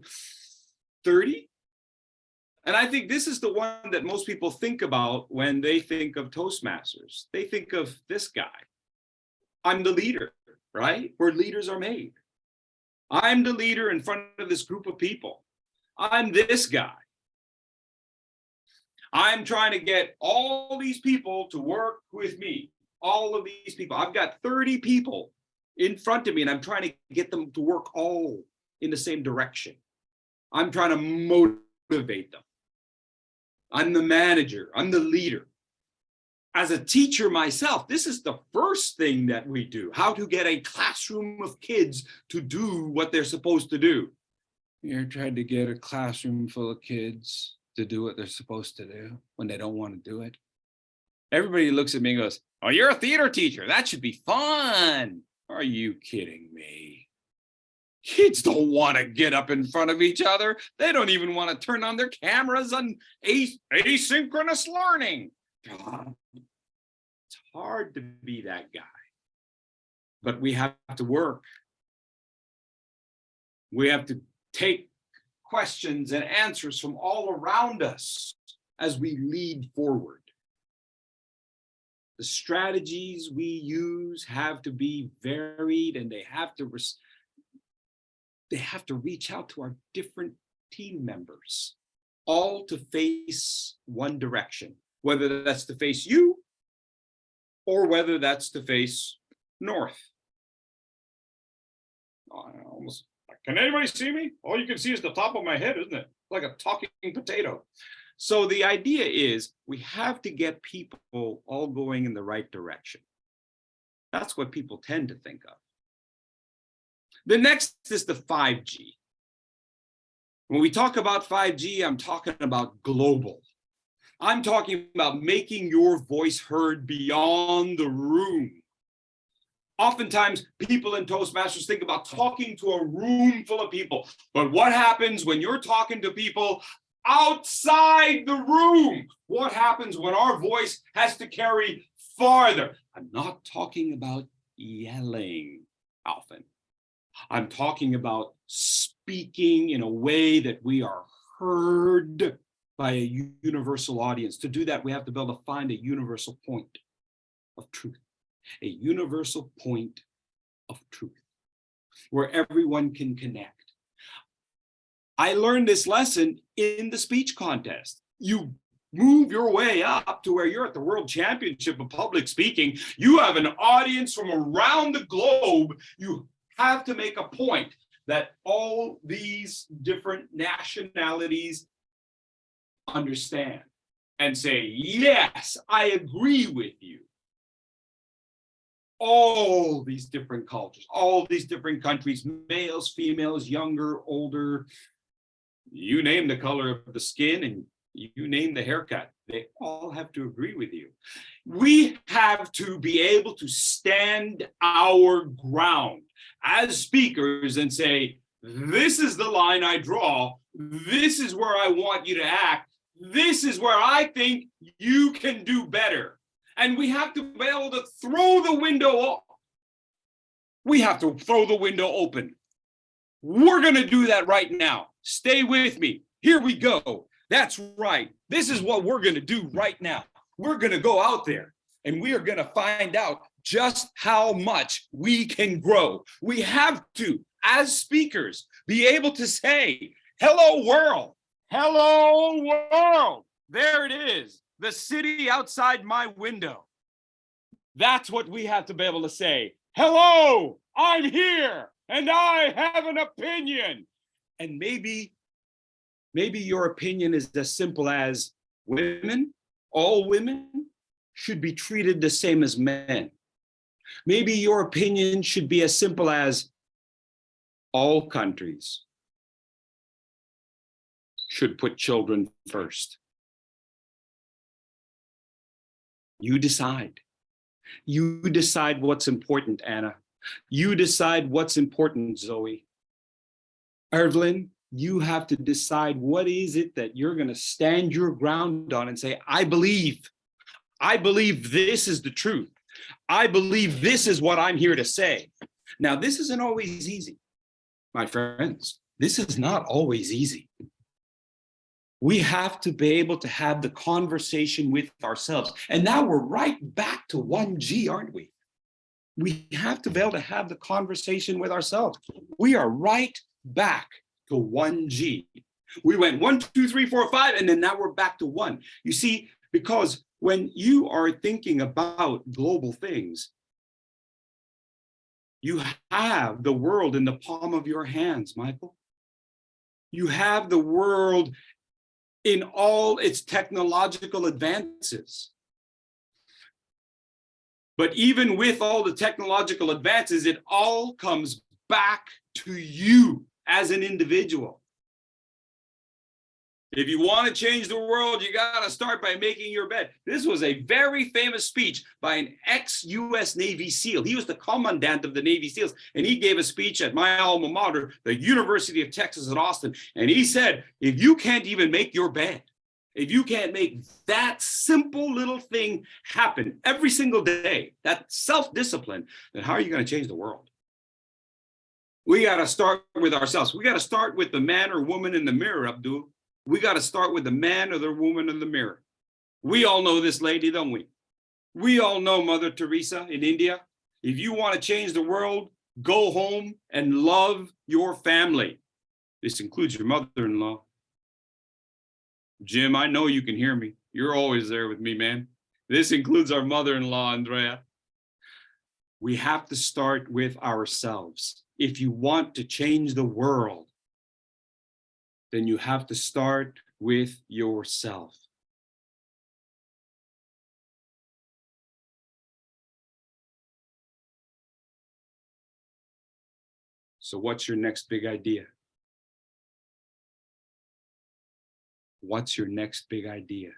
30. And I think this is the one that most people think about when they think of Toastmasters. They think of this guy. I'm the leader, right? Where leaders are made. I'm the leader in front of this group of people. I'm this guy. I'm trying to get all these people to work with me all of these people. I've got 30 people in front of me and I'm trying to get them to work all in the same direction. I'm trying to motivate them. I'm the manager, I'm the leader. As a teacher myself, this is the first thing that we do, how to get a classroom of kids to do what they're supposed to do. You're trying to get a classroom full of kids to do what they're supposed to do when they don't want to do it. Everybody looks at me and goes, oh, you're a theater teacher. That should be fun. Are you kidding me? Kids don't want to get up in front of each other. They don't even want to turn on their cameras on as asynchronous learning. It's hard to be that guy. But we have to work. We have to take questions and answers from all around us as we lead forward the strategies we use have to be varied and they have to they have to reach out to our different team members all to face one direction whether that's to face you or whether that's to face north almost can anybody see me all you can see is the top of my head isn't it like a talking potato so the idea is we have to get people all going in the right direction. That's what people tend to think of. The next is the 5G. When we talk about 5G, I'm talking about global. I'm talking about making your voice heard beyond the room. Oftentimes, people in Toastmasters think about talking to a room full of people. But what happens when you're talking to people outside the room. What happens when our voice has to carry farther? I'm not talking about yelling often. I'm talking about speaking in a way that we are heard by a universal audience. To do that, we have to be able to find a universal point of truth, a universal point of truth where everyone can connect. I learned this lesson in the speech contest. You move your way up to where you're at the World Championship of Public Speaking. You have an audience from around the globe. You have to make a point that all these different nationalities understand and say, yes, I agree with you. All these different cultures, all these different countries, males, females, younger, older, you name the color of the skin and you name the haircut, they all have to agree with you. We have to be able to stand our ground as speakers and say, this is the line I draw. This is where I want you to act. This is where I think you can do better. And we have to be able to throw the window off. We have to throw the window open. We're going to do that right now. Stay with me. Here we go. That's right. This is what we're going to do right now. We're going to go out there and we are going to find out just how much we can grow. We have to, as speakers, be able to say, hello world, hello world. There it is, the city outside my window. That's what we have to be able to say. Hello, I'm here and I have an opinion. And maybe, maybe your opinion is as simple as women, all women should be treated the same as men. Maybe your opinion should be as simple as all countries should put children first. You decide. You decide what's important, Anna. You decide what's important, Zoe. Evelyn, you have to decide what is it that you're going to stand your ground on and say, I believe, I believe this is the truth. I believe this is what I'm here to say. Now, this isn't always easy, my friends. This is not always easy. We have to be able to have the conversation with ourselves. And now we're right back to 1G, aren't we? We have to be able to have the conversation with ourselves. We are right back to 1G. We went one, two, three, four, five, and then now we're back to one. You see, because when you are thinking about global things, you have the world in the palm of your hands, Michael. You have the world in all its technological advances. But even with all the technological advances, it all comes back to you as an individual. If you want to change the world, you got to start by making your bed. This was a very famous speech by an ex-US Navy SEAL. He was the commandant of the Navy SEALs, and he gave a speech at my alma mater, the University of Texas at Austin. And he said, if you can't even make your bed, if you can't make that simple little thing happen every single day, that self-discipline, then how are you going to change the world? We got to start with ourselves. We got to start with the man or woman in the mirror, Abdul we got to start with the man or the woman in the mirror. We all know this lady, don't we? We all know Mother Teresa in India. If you want to change the world, go home and love your family. This includes your mother-in-law. Jim, I know you can hear me. You're always there with me, man. This includes our mother-in-law, Andrea. We have to start with ourselves. If you want to change the world, then you have to start with yourself. So what's your next big idea? What's your next big idea?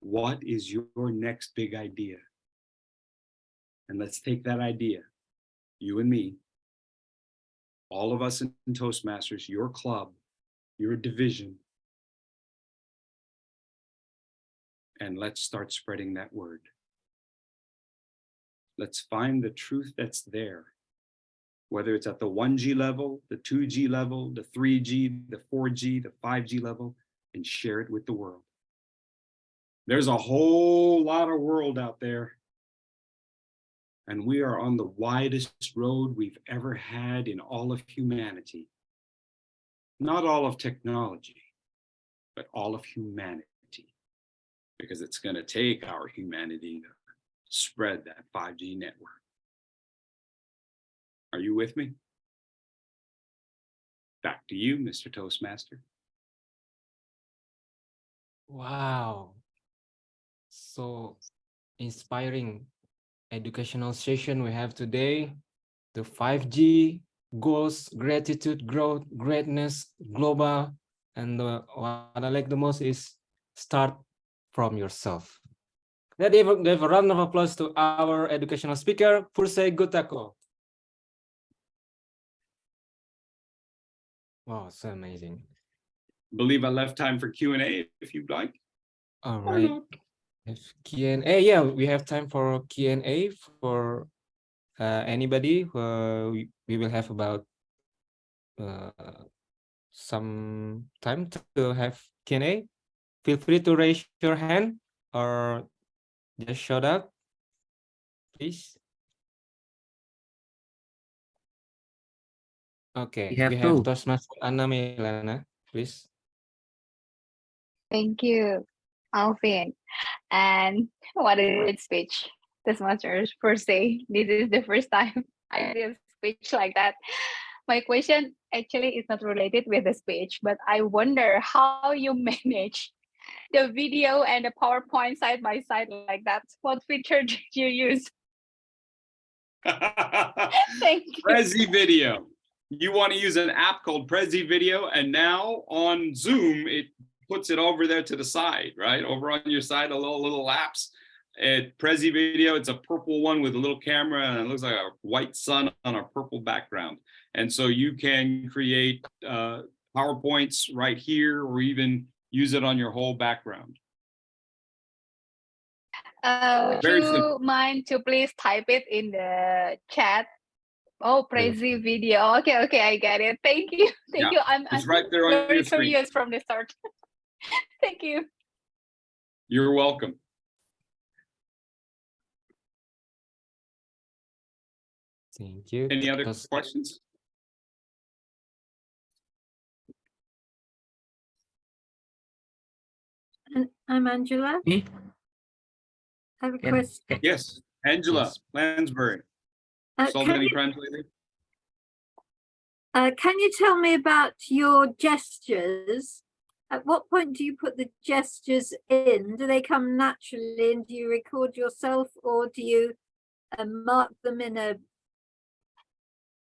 What is your next big idea? And let's take that idea, you and me, all of us in Toastmasters, your club, your division, and let's start spreading that word. Let's find the truth that's there, whether it's at the 1G level, the 2G level, the 3G, the 4G, the 5G level, and share it with the world. There's a whole lot of world out there and we are on the widest road we've ever had in all of humanity. Not all of technology, but all of humanity, because it's going to take our humanity to spread that 5G network. Are you with me? Back to you, Mr. Toastmaster. Wow. So inspiring educational session we have today, the 5G goals, gratitude, growth, greatness, global, and the, what I like the most is start from yourself. Let's give, give a round of applause to our educational speaker, Purse Gutako. Wow, so amazing. believe I left time for Q&A if you'd like. All right. Not. If Q&A, yeah, we have time for Q&A for uh, anybody. Uh, we, we will have about uh, some time to have Q&A. Feel free to raise your hand or just shout out, please. Okay, We have we have two. Toastmaster Anna Milana, please. Thank you, Alvin. And what a great speech. This masters per se. This is the first time *laughs* I did a speech like that. My question actually is not related with the speech, but I wonder how you *laughs* manage the video and the PowerPoint side by side like that. What feature *laughs* did you use? Thank you. Prezi Video. You want to use an app called Prezi Video, and now on Zoom, it puts it over there to the side, right? Over on your side, a little little apps. At Prezi Video, it's a purple one with a little camera, and it looks like a white sun on a purple background. And so you can create uh, PowerPoints right here, or even use it on your whole background. Uh, would Very you simple. mind to please type it in the chat? Oh, Prezi video. Okay, okay, I get it. Thank you. *laughs* Thank Yeah, you. I'm, it's I'm right there on very your screen. curious from the start. *laughs* *laughs* Thank you. You're welcome. Thank you. Any other Toast- questions? I'm Angela. Me? I have a Can- question. Yes, Angela Yes. Lansbury, Uh, can, Saldini you, translator. uh, can you tell me about your gestures? At what point do you put the gestures in? Do they come naturally and do you record yourself or do you uh, mark them in a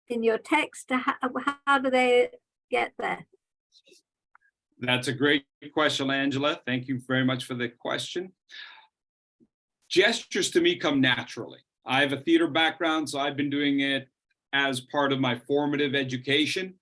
in your text? How, how do they get there? That's a great question, Angela. Thank you very much for the question. Gestures to me come naturally. I have a theater background, so I've been doing it as part of my formative education.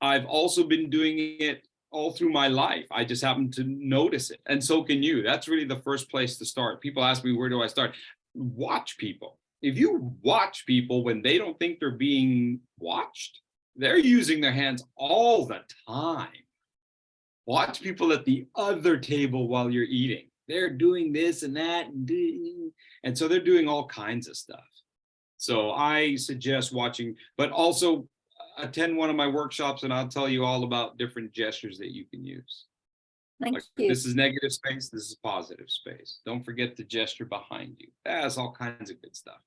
I've also been doing it all through my life. I just happen to notice it. And so can you. That's really the first place to start. People ask me, where do I start? Watch people. If you watch people when they don't think they're being watched, they're using their hands all the time watch people at the other table while you're eating. They're doing this and that and so they're doing all kinds of stuff. So I suggest watching, but also attend one of my workshops and I'll tell you all about different gestures that you can use. Thank Like, you. This is negative space, this is positive space. Don't forget the gesture behind you. That's all kinds of good stuff.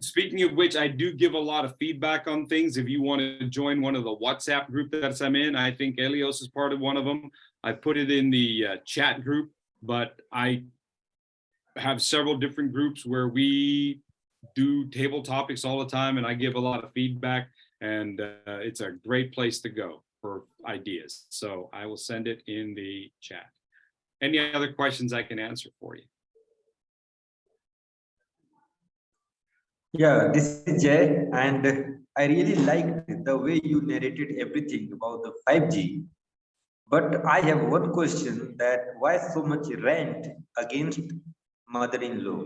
Speaking of which, I do give a lot of feedback on things. If you want to join one of the WhatsApp group that I'm in, I think Elios is part of one of them. I put it in the uh, chat group, but I have several different groups where we do table topics all the time and I give a lot of feedback and uh, it's a great place to go for ideas. So I will send it in the chat. Any other questions I can answer for you? Yeah, this is Jay, and I really liked the way you narrated everything about the 5G. But I have one question that why so much rant against mother-in-law?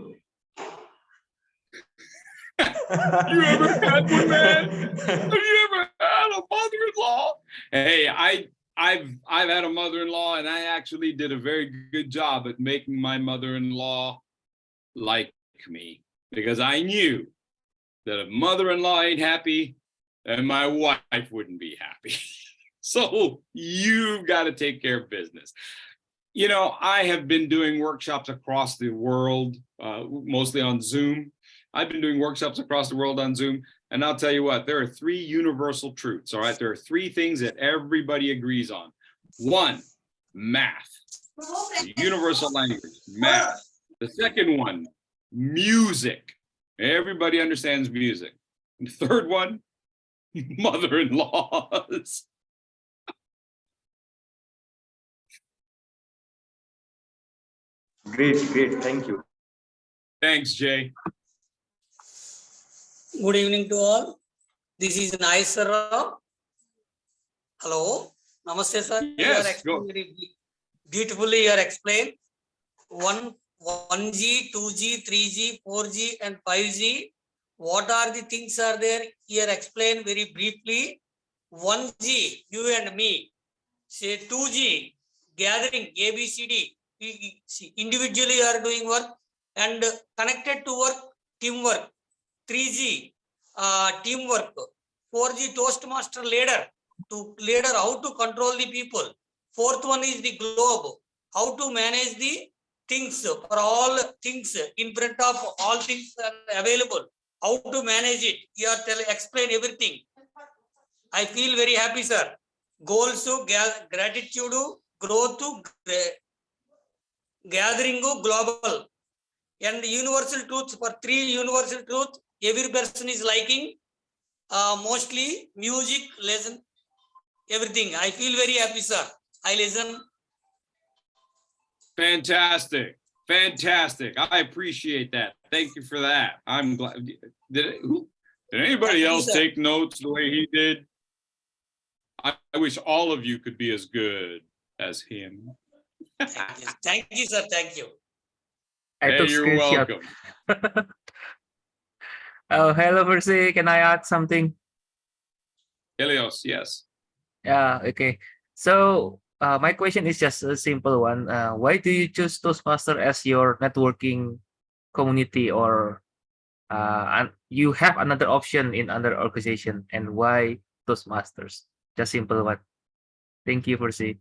You ever had one, man? Have you ever had a mother-in-law? Hey, I I've I've had a mother-in-law and I actually did a very good job at making my mother-in-law like me because I knew that if mother-in-law ain't happy, then my wife wouldn't be happy. *laughs* so you've got to take care of business. You know, I have been doing workshops across the world, uh, mostly on Zoom. I've been doing workshops across the world on Zoom, and I'll tell you what, there are three universal truths, all right? There are three things that everybody agrees on. One, math, the universal language, math. The second one, music. Everybody understands music. And the third one, *laughs* mother-in-laws. Great, great, thank you. Thanks, Jay. Good evening to all. This is Naisara. Hello, Namaste sir. You Yes, are explained very beautifully. You are explained one, one G, two G, three G, four G, and five G. What are the things are there? Here explain very briefly. One G, you and me. Say two G, gathering A B C D. We- we- see, Individually you are doing work and connected to work, teamwork. Three G, uh, teamwork. Four G, Toastmaster leader to leader how to control the people. Fourth one is the globe how to manage the things for all things in front of all things available. How to manage it? You are tell explain everything. I feel very happy sir. Goals gratitude growth gathering global. And universal truth for three universal truth every person is liking uh, mostly music lesson everything. I feel very happy, sir. I listen. Fantastic. Fantastic. I appreciate that. Thank you for that. I'm glad. Did, it- who- did anybody Thank you, else sir. take notes the way he did? I, I wish all of you could be as good as him. Thank you, Thank you, sir. Thank you. Hey, you're welcome. *laughs* Oh, hello, Versi. Can I add something? Helios, yes. Yeah, okay. So uh, my question is just a simple one. Uh, why do you choose Toastmaster as your networking community or uh, and you have another option in other organization and why Toastmasters? Just simple one. Thank you, Versi.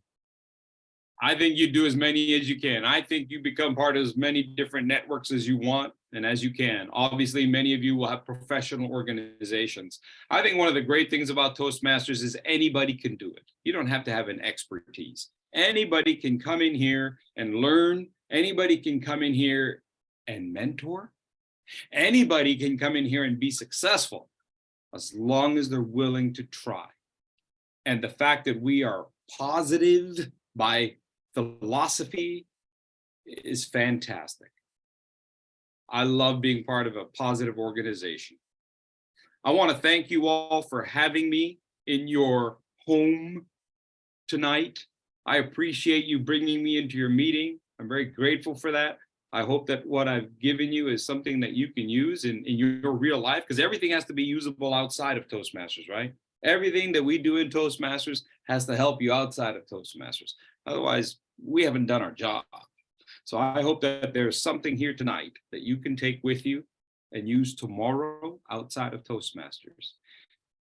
I think you do as many as you can. I think you become part of as many different networks as you want and as you can. Obviously, many of you will have professional organizations. I think one of the great things about Toastmasters is anybody can do it. You don't have to have an expertise. Anybody can come in here and learn. Anybody can come in here and mentor. Anybody can come in here and be successful as long as they're willing to try. And the fact that we are positive by philosophy is fantastic. I love being part of a positive organization. I want to thank you all for having me in your home tonight. I appreciate you bringing me into your meeting. I'm very grateful for that. I hope that what I've given you is something that you can use in, in your real life because everything has to be usable outside of Toastmasters, right? Everything that we do in Toastmasters has to help you outside of Toastmasters. Otherwise, we haven't done our job. So I hope that there's something here tonight that you can take with you and use tomorrow outside of Toastmasters.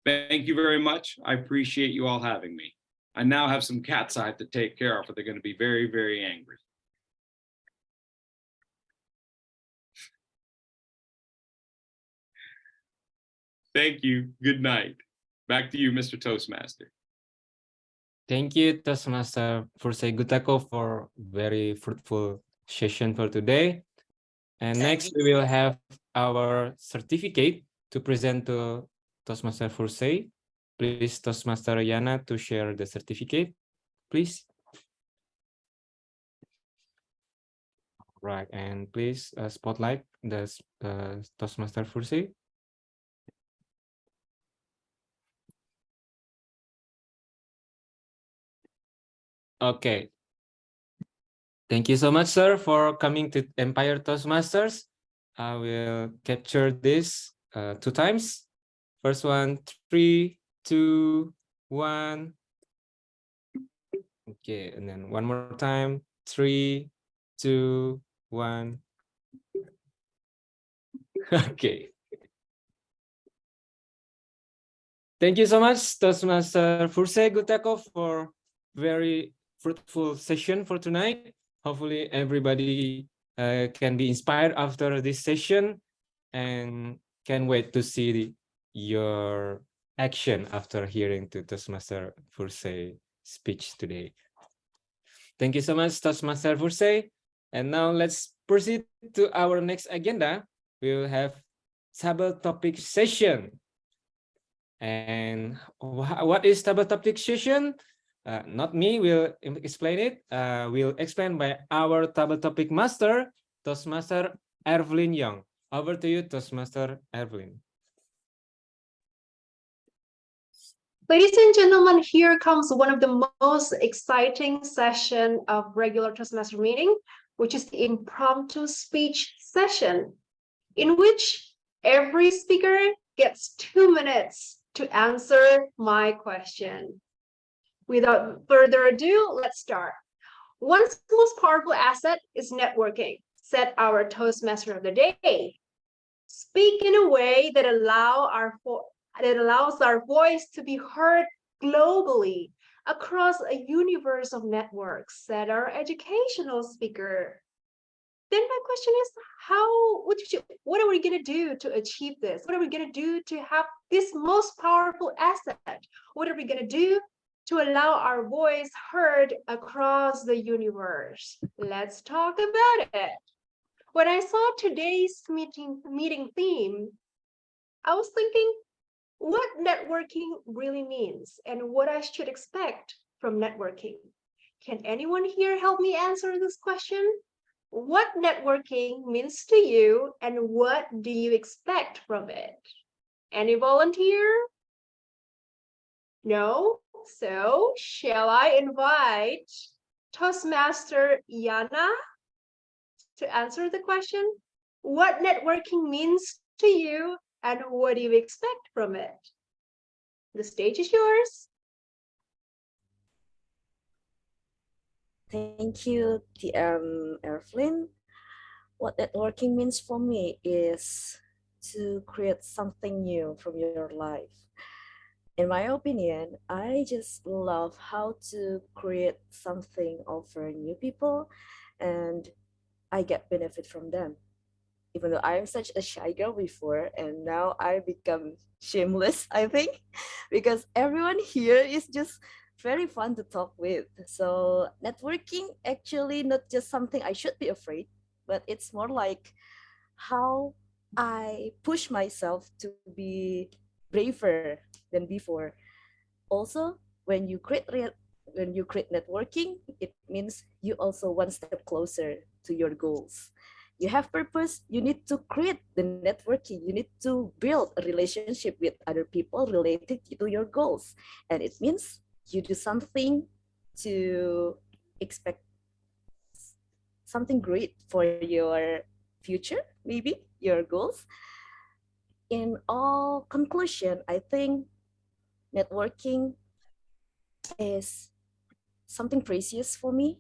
Thank you very much. I appreciate you all having me. I now have some cats I have to take care of, or they're going to be very, very angry. Thank you. Good night. Back to you, Mr. Toastmaster. Thank you, Toastmaster Fursai Gutako, for very fruitful session for today. And next, we will have our certificate to present to Toastmaster Fursai. Please, Toastmaster Yana, to share the certificate, please. Right, and please uh, spotlight the uh, Toastmaster Fursai. Okay. Thank you so much, sir, for coming to Empire Toastmasters. I will capture this uh, two times. First one, three, two, one. Okay, and then one more time, three, two, one. *laughs* Okay. Thank you so much, Toastmaster Furse Gutako, for very fruitful session for tonight. Hopefully everybody uh, can be inspired after this session and can wait to see the, your action after hearing to Toastmaster Furse speech today. Thank you so much, Toastmaster Furse. And now let's proceed to our next agenda. We will have table topic session. And wh- what is table topic session? Uh, not me will explain it. Uh, will explain by our table topic master, Toastmaster Evelyn Young. Over to you, Toastmaster Evelyn. Ladies and gentlemen, here comes one of the most exciting session of regular Toastmaster meeting, which is the impromptu speech session, in which every speaker gets two minutes to answer my question. Without further ado, let's start. One's most powerful asset is networking, said our Toastmaster of the day. Speak in a way that allow our that allows our voice to be heard globally across a universe of networks, said our educational speaker. Then my question is, how, what, you, what are we going to do to achieve this? What are we going to do to have this most powerful asset? What are we going to do to allow our voice heard across the universe? Let's talk about it. When I saw today's meeting, meeting theme, I was thinking, what networking really means and what I should expect from networking. Can anyone here help me answer this question? What networking means to you and what do you expect from it? Any volunteer? No? So shall I invite Toastmaster Yana to answer the question? What networking means to you and what do you expect from it? The stage is yours. Thank you, TM um, Evelyn. What networking means for me is to create something new from your life. In my opinion, I just love how to create something over new people and I get benefit from them even though I'm such a shy girl before and now I become shameless, *laughs* I think, because everyone here is just very fun to talk with. So networking actually not just something I should be afraid, but it's more like how I push myself to be braver than before. Also, when you create when you create networking, it means you also one step closer to your goals you have purpose, you need to create the networking. You need to build a relationship with other people related to your goals. And it means you do something to expect something great for your future, maybe your goals. In all conclusion, I think networking is something precious for me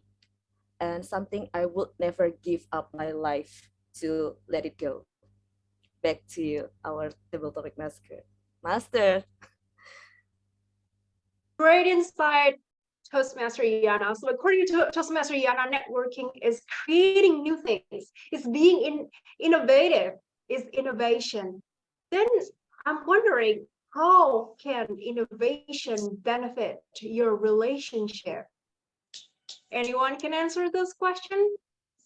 and something I would never give up my life to let it go. Back to our table topic master. Master. Great inspired Toastmaster Yana. So according to Toastmaster Yana, networking is creating new things, It's being in, innovative, is innovation. Then I'm wondering, how can innovation benefit your relationship? Anyone can answer this question?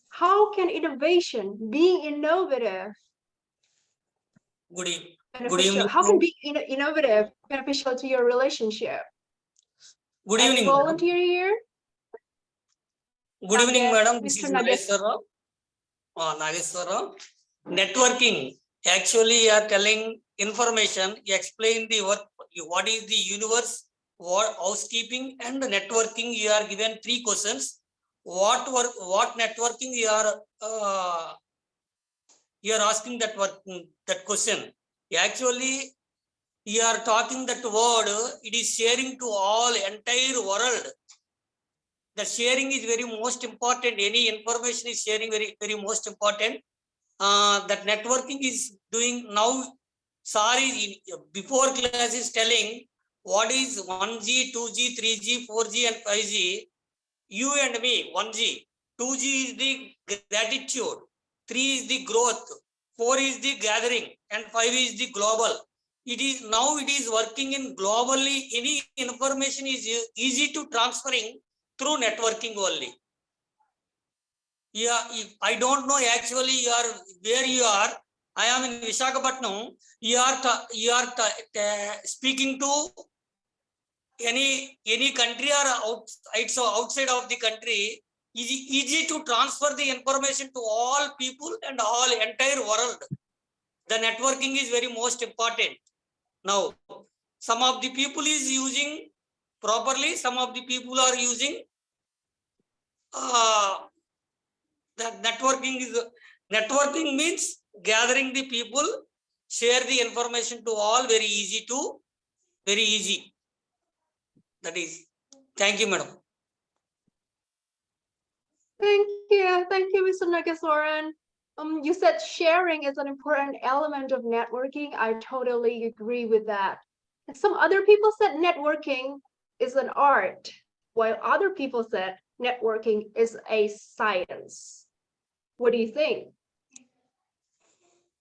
How can innovation, being innovative, Good, e- good beneficial? evening. How can being innovative beneficial to your relationship? Good Any evening, volunteer here? Good evening, madam. This Mr. is Nagesh. Nageswara. Uh, Nageswara. Networking. Actually, you are telling information. Explain the what, what is the universe, what housekeeping and networking. You are given three questions. What work, what networking you are, uh, you are asking that work, that question. Actually, you are talking that word, it is sharing to all entire world. The sharing is very most important. Any information is sharing very, very most important. Uh, that networking is doing now. Sorry, before class is telling what is 1G, 2G, 3G, 4G, and 5G. You and me, 1G. 2G is the gratitude. 3 is the growth. 4 is the gathering. And 5 is the global it is now it is working in globally any information is easy to transferring through networking only yeah if i don't know actually you are where you are i am in visakhapatnam you are you are speaking to any any country or outside outside of the country is easy to transfer the information to all people and all entire world. The networking is very most important. Now some of the people is using properly, some of the people are using uh, that networking is networking means gathering the people, share the information to all very easy to very easy. That is, thank you, madam. Thank you. Thank you, Mr. Nagesoran. Um, you said sharing is an important element of networking. I totally agree with that. Some other people said networking is an art, while other people said networking is a science. What do you think?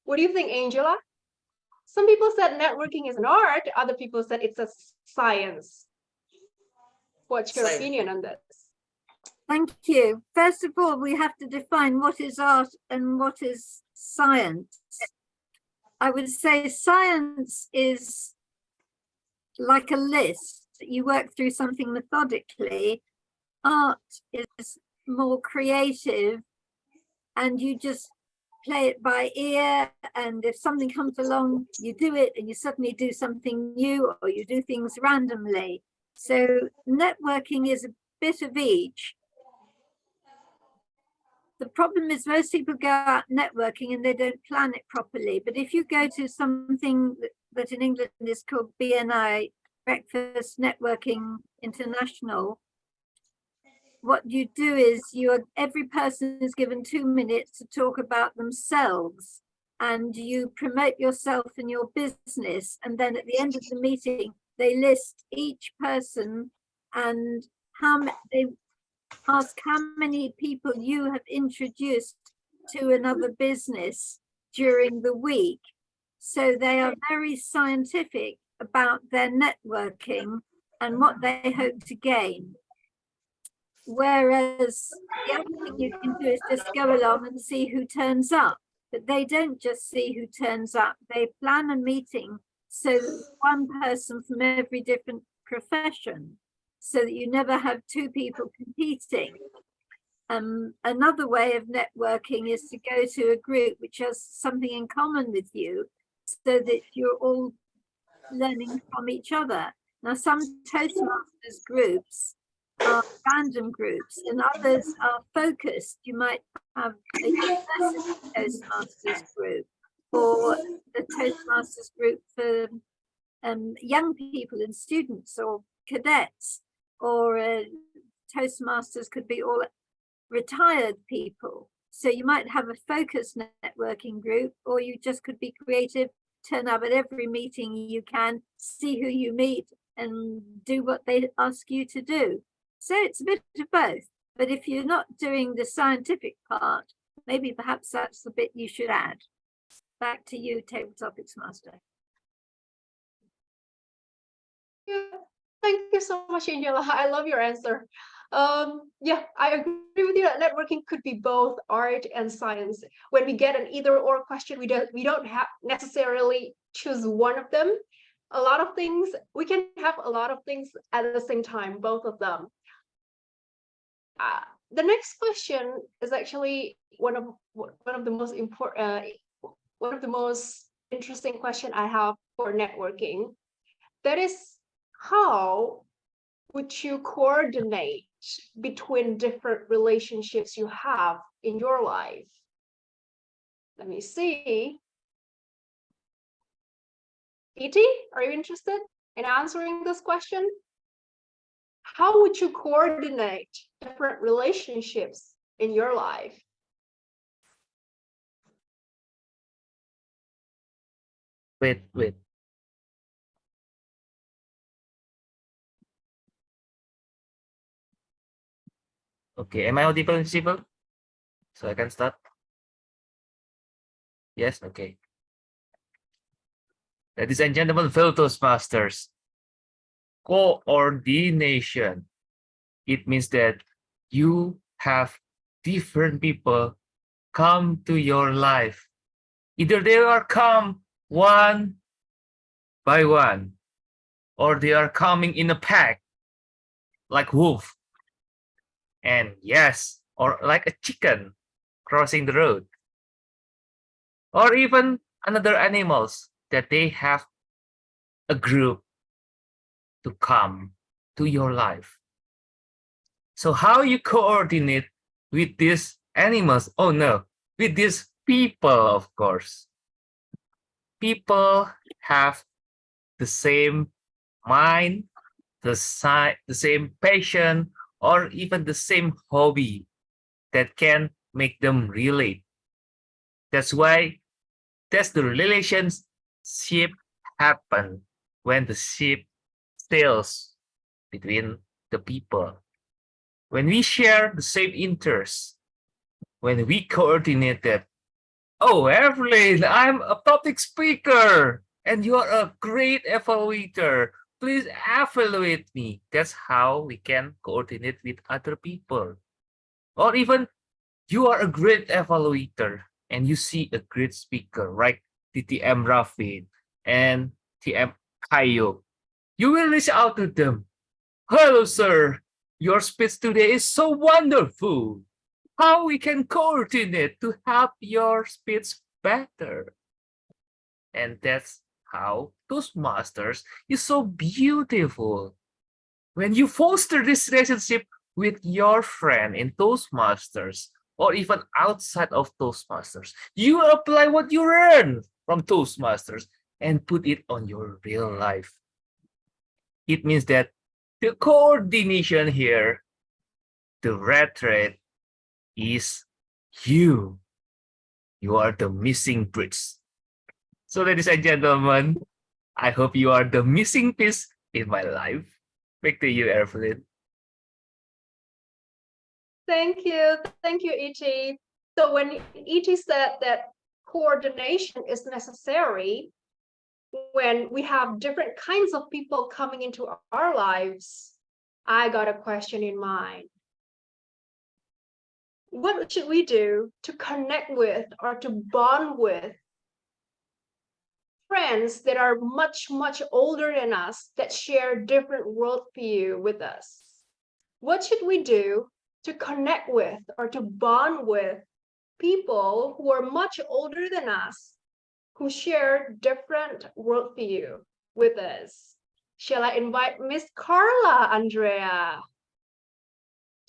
What do you think, Angela? Some people said networking is an art, other people said it's a science. What's your Science. opinion on this? Thank you. First of all, we have to define what is art and what is science. I would say science is like a list. You work through something methodically. Art is more creative and you just play it by ear and if something comes along you do it and you suddenly do something new or you do things randomly. So networking is a bit of each. The problem is most people go out networking and they don't plan it properly but if you go to something that, in england is called bni breakfast networking international what you do is you are every person is given two minutes to talk about themselves and you promote yourself and your business. And then at the end of the meeting they list each person and how they ask how many people you have introduced to another business during the week. So they are very scientific about their networking and what they hope to gain Whereas the other thing you can do is just go along and see who turns up. But they don't just see who turns up, they plan a meeting so one person from every different profession, so that you never have two people competing. Um, another way of networking is to go to a group which has something in common with you so that you're all learning from each other. Now, some Toastmasters groups are random groups and others are focused. You might have a university Toastmasters group or the Toastmasters group for um, young people and students or cadets or uh, Toastmasters could be all retired people. So you might have a focused networking group or you just could be creative, turn up at every meeting you can, see who you meet and do what they ask you to do. So it's a bit of both. But if you're not doing the scientific part, maybe perhaps that's the bit you should add. Back to you, Table Topics Master. Yeah, thank you so much, Angela. *laughs* I love your answer. Um, yeah, I agree with you that networking could be both art and science. When we get an either or question, we don't we don't have necessarily choose one of them. A lot of things we can have a lot of things at the same time, both of them. Uh, the next question is actually one of one of the most important uh, one of the most interesting question I have for networking. That is how would you coordinate between different relationships you have in your life? Let me see. E.T., are you interested in answering this question? How would you coordinate different relationships in your life? Wait, wait. Okay, am I audible visible? So I can start? Yes, okay. Ladies and gentlemen, fellow Toastmasters, coordination. It means that you have different people come to your life. Either they are come one by one, or they are coming in a pack, like wolf. And yes, or like a chicken crossing the road. Or even another animals that they have a group to come to your life. So how you coordinate with these animals? Oh no, with these people, of course. People have the same mind, the, si the same passion, or even the same hobby that can make them relate. That's why that's the relationship happen when the ship sails between the people. When we share the same interests, when we coordinate that, oh, Evelyn, I'm a public speaker and you're a great evaluator. Please evaluate me. That's how we can coordinate with other people. Or even you are a great evaluator and you see a great speaker, right? TTM Rafin and TM Kayo. You will reach out to them. Hello, sir. Your speech today is so wonderful. How we can coordinate to help your speech better. And that's how Toastmasters is so beautiful. When you foster this relationship with your friend in Toastmasters, or even outside of Toastmasters, you apply what you learn from Toastmasters and put it on your real life. It means that the coordination here, the red thread is you. You are the missing bridge. So ladies and gentlemen, I hope you are the missing piece in my life. Back to you, Evelyn. Thank you. Thank you, E.T. So when E.T. said that coordination is necessary, when we have different kinds of people coming into our lives, I got a question in mind. What should we do to connect with or to bond with friends that are much, much older than us that share different worldview with us? What should we do to connect with or to bond with people who are much older than us who share different worldview with us. Shall I invite Miss Carla Andrea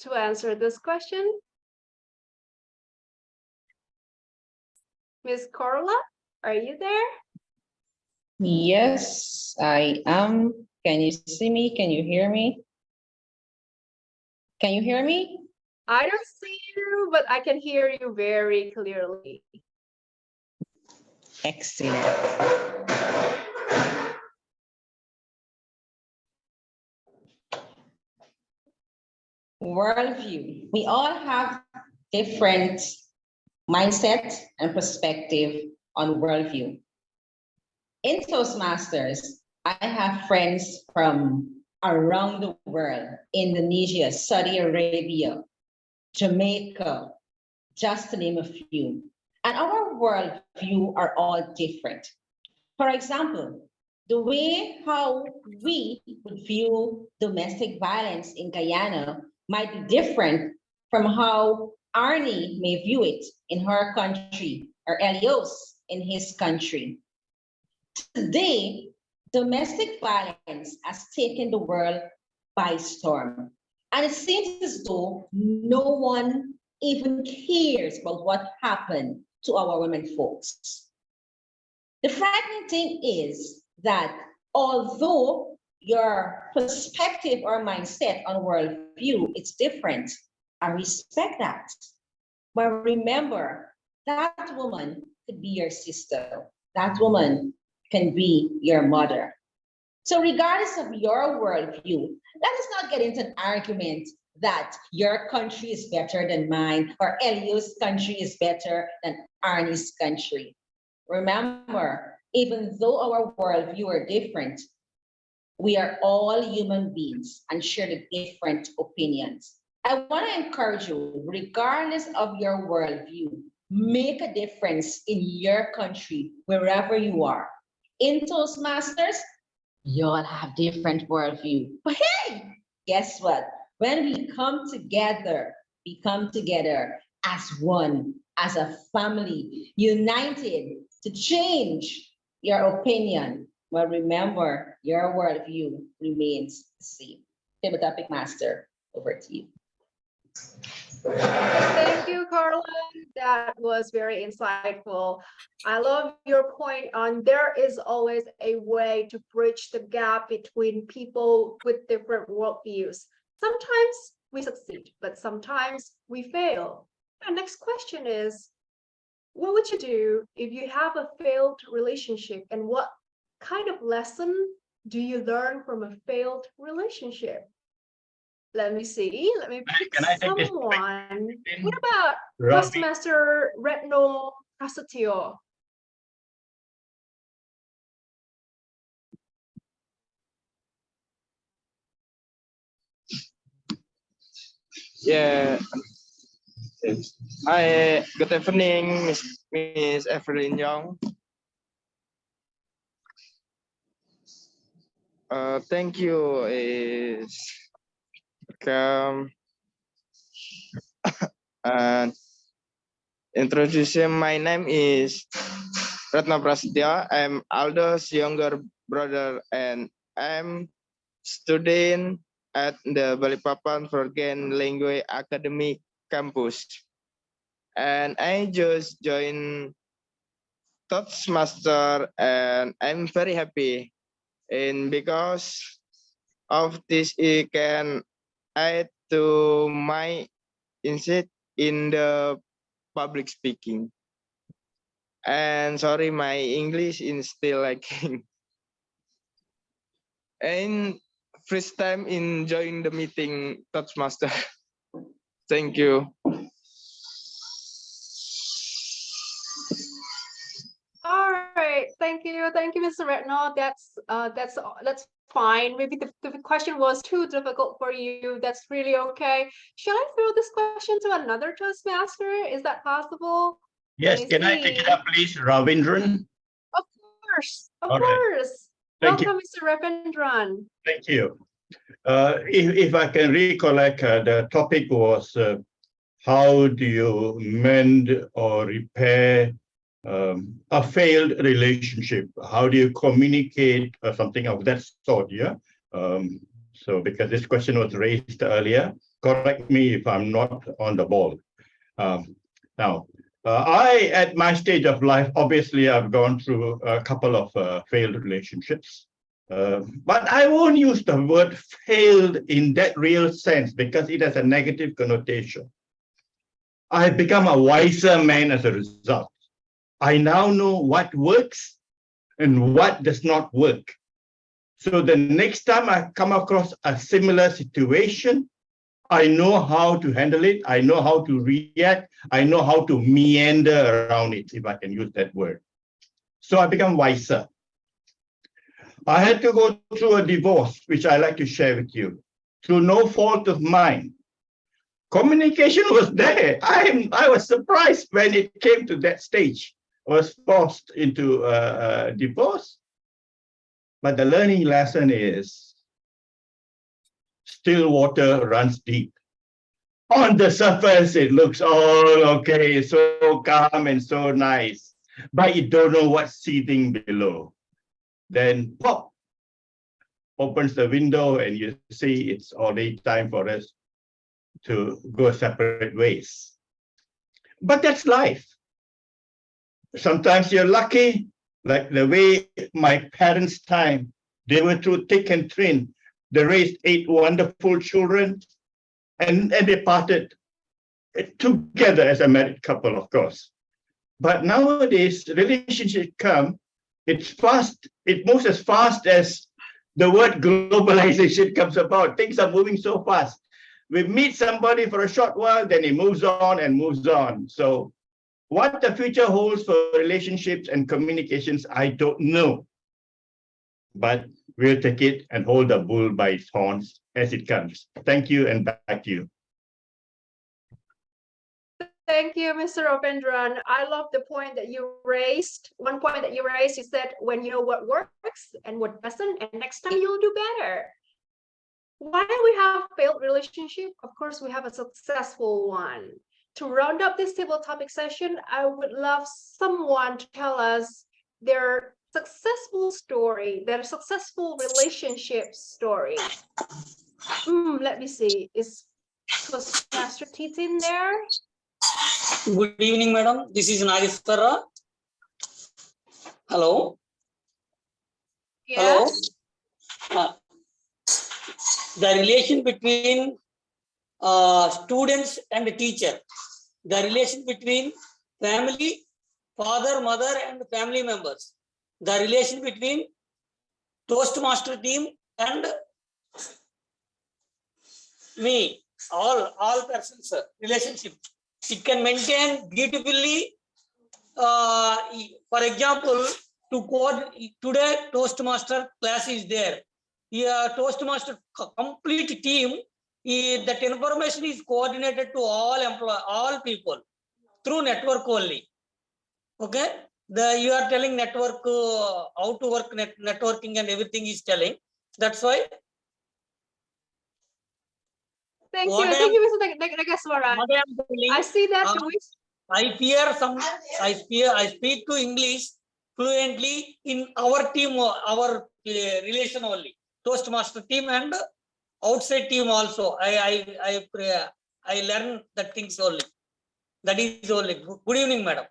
to answer this question? Miss Carla, are you there? Yes, I am. Can you see me? Can you hear me? Can you hear me? I don't see you, but I can hear you very clearly. Excellent. Worldview. We all have different mindset and perspective on worldview. In Toastmasters, I have friends from around the world, Indonesia, Saudi Arabia, Jamaica, just to name a few. And our worldview are all different. For example, the way how we would view domestic violence in Guyana might be different from how Arnie may view it in her country or Elios in his country. Today, domestic violence has taken the world by storm. And it seems as though no one even cares about what happened to our women folks. The frightening thing is that although your perspective or mindset on worldview is different, I respect that. But remember, that woman could be your sister. That woman can be your mother. So regardless of your worldview, let us not get into an argument that your country is better than mine or Elio's country is better than Arnie's country. Remember, even though our worldview are different, we are all human beings and share the different opinions. I want to encourage you, regardless of your worldview, make a difference in your country, wherever you are. In Toastmasters, you all have different worldview. But hey, guess what? When we come together, we come together as one, as a family, united to change your opinion. But remember, your worldview remains the same. Table topic master, over to you. Thank you, Carla. That was very insightful. I love your point on there is always a way to bridge the gap between people with different worldviews. Sometimes we succeed, but sometimes we fail. And next question is, what would you do if you have a failed relationship and what kind of lesson do you learn from a failed relationship? Let me see. Let me pick Can I take this someone. What about Ravi. Toastmaster Retno Prasetyo? Yeah. Hi, good evening, Miss, Miss Evelyn Young. Uh, thank you. Is welcome. *laughs* and introduction. My name is Ratna Prasetya. I'm Aldo's younger brother, and I'm student at the Balikpapan Foreign Language Academy campus. And I just joined Toastmaster and I'm very happy. And because of this, it can add to my insight in the public speaking. And sorry, my English is still lacking. *laughs* And first time enjoying the meeting Toastmaster. *laughs* Thank you. All right, thank you, thank you, Mr. Retno. That's uh, that's that's fine. Maybe the, the question was too difficult for you. That's really okay. Shall I throw this question to another Toastmaster? Is that possible? Yes, Let me can I take it see. up, please, Ravindran? Of course, of All right. course. Thank you. Welcome, Mr. Ravindran. Thank you. Uh, if, if I can recollect, uh, the topic was uh, how do you mend or repair um, a failed relationship? How do you communicate or something of that sort? Yeah. Um, so because this question was raised earlier, correct me if I'm not on the ball. Um, now, uh, I, at my stage of life, obviously, I've gone through a couple of uh, failed relationships. Uh, but I won't use the word failed in that real sense because it has a negative connotation. I've become a wiser man as a result. I now know what works and what does not work. So the next time I come across a similar situation, I know how to handle it. I know how to react. I know how to meander around it, if I can use that word. So I become wiser. I had to go through a divorce, which I like to share with you, through no fault of mine. Communication *laughs* was there. I, I was surprised when it came to that stage. I was forced into a, a divorce. But the learning lesson is still water runs deep. On the surface, it looks all okay, so calm and so nice, but you don't know what's seething below. Then pop, opens the window and you see it's already time for us to go separate ways. But that's life. Sometimes you're lucky, like the way my parents' time, they were through thick and thin. They raised eight wonderful children and, and they parted together as a married couple, of course. But nowadays, relationships come, it's fast, it moves as fast as the word globalization *laughs* comes about. Things are moving so fast. We meet somebody for a short while, then it moves on and moves on. So what the future holds for relationships and communications, I don't know. But we'll take it and hold the bull by its horns as it comes. Thank you and back to you. Thank you, Mr. Ravindran. I love the point that you raised. One point that you raised is that when you know what works and what doesn't, and next time you'll do better. Why we have failed relationship? Of course, we have a successful one. To round up this table topic session, I would love someone to tell us their successful story, their successful relationship story. Hmm, let me see. Is Toastmaster in there? Good evening, madam. This is Nageshwara. Hello. Hello. Yes. Uh, the relation between uh, students and the teacher, the relation between family, father, mother, and family members, the relation between Toastmaster team and me, all, all persons, relationship. It can maintain beautifully. Uh, for example, to code today Toastmaster class is there. Yeah, Toastmaster complete team, that information is coordinated to all employ, all people through network only. Okay, the you are telling network uh, how to work net, networking and everything is telling. That's why Thank What you. I Thank am- you, Mr. Nag- Nag- what I am telling, I see that uh, I fear some, I fear, I speak to English fluently in our team, our uh, relation only, Toastmaster team and outside team also. I, I, I, pray- I learn that things only. That is only. Good good evening, madam.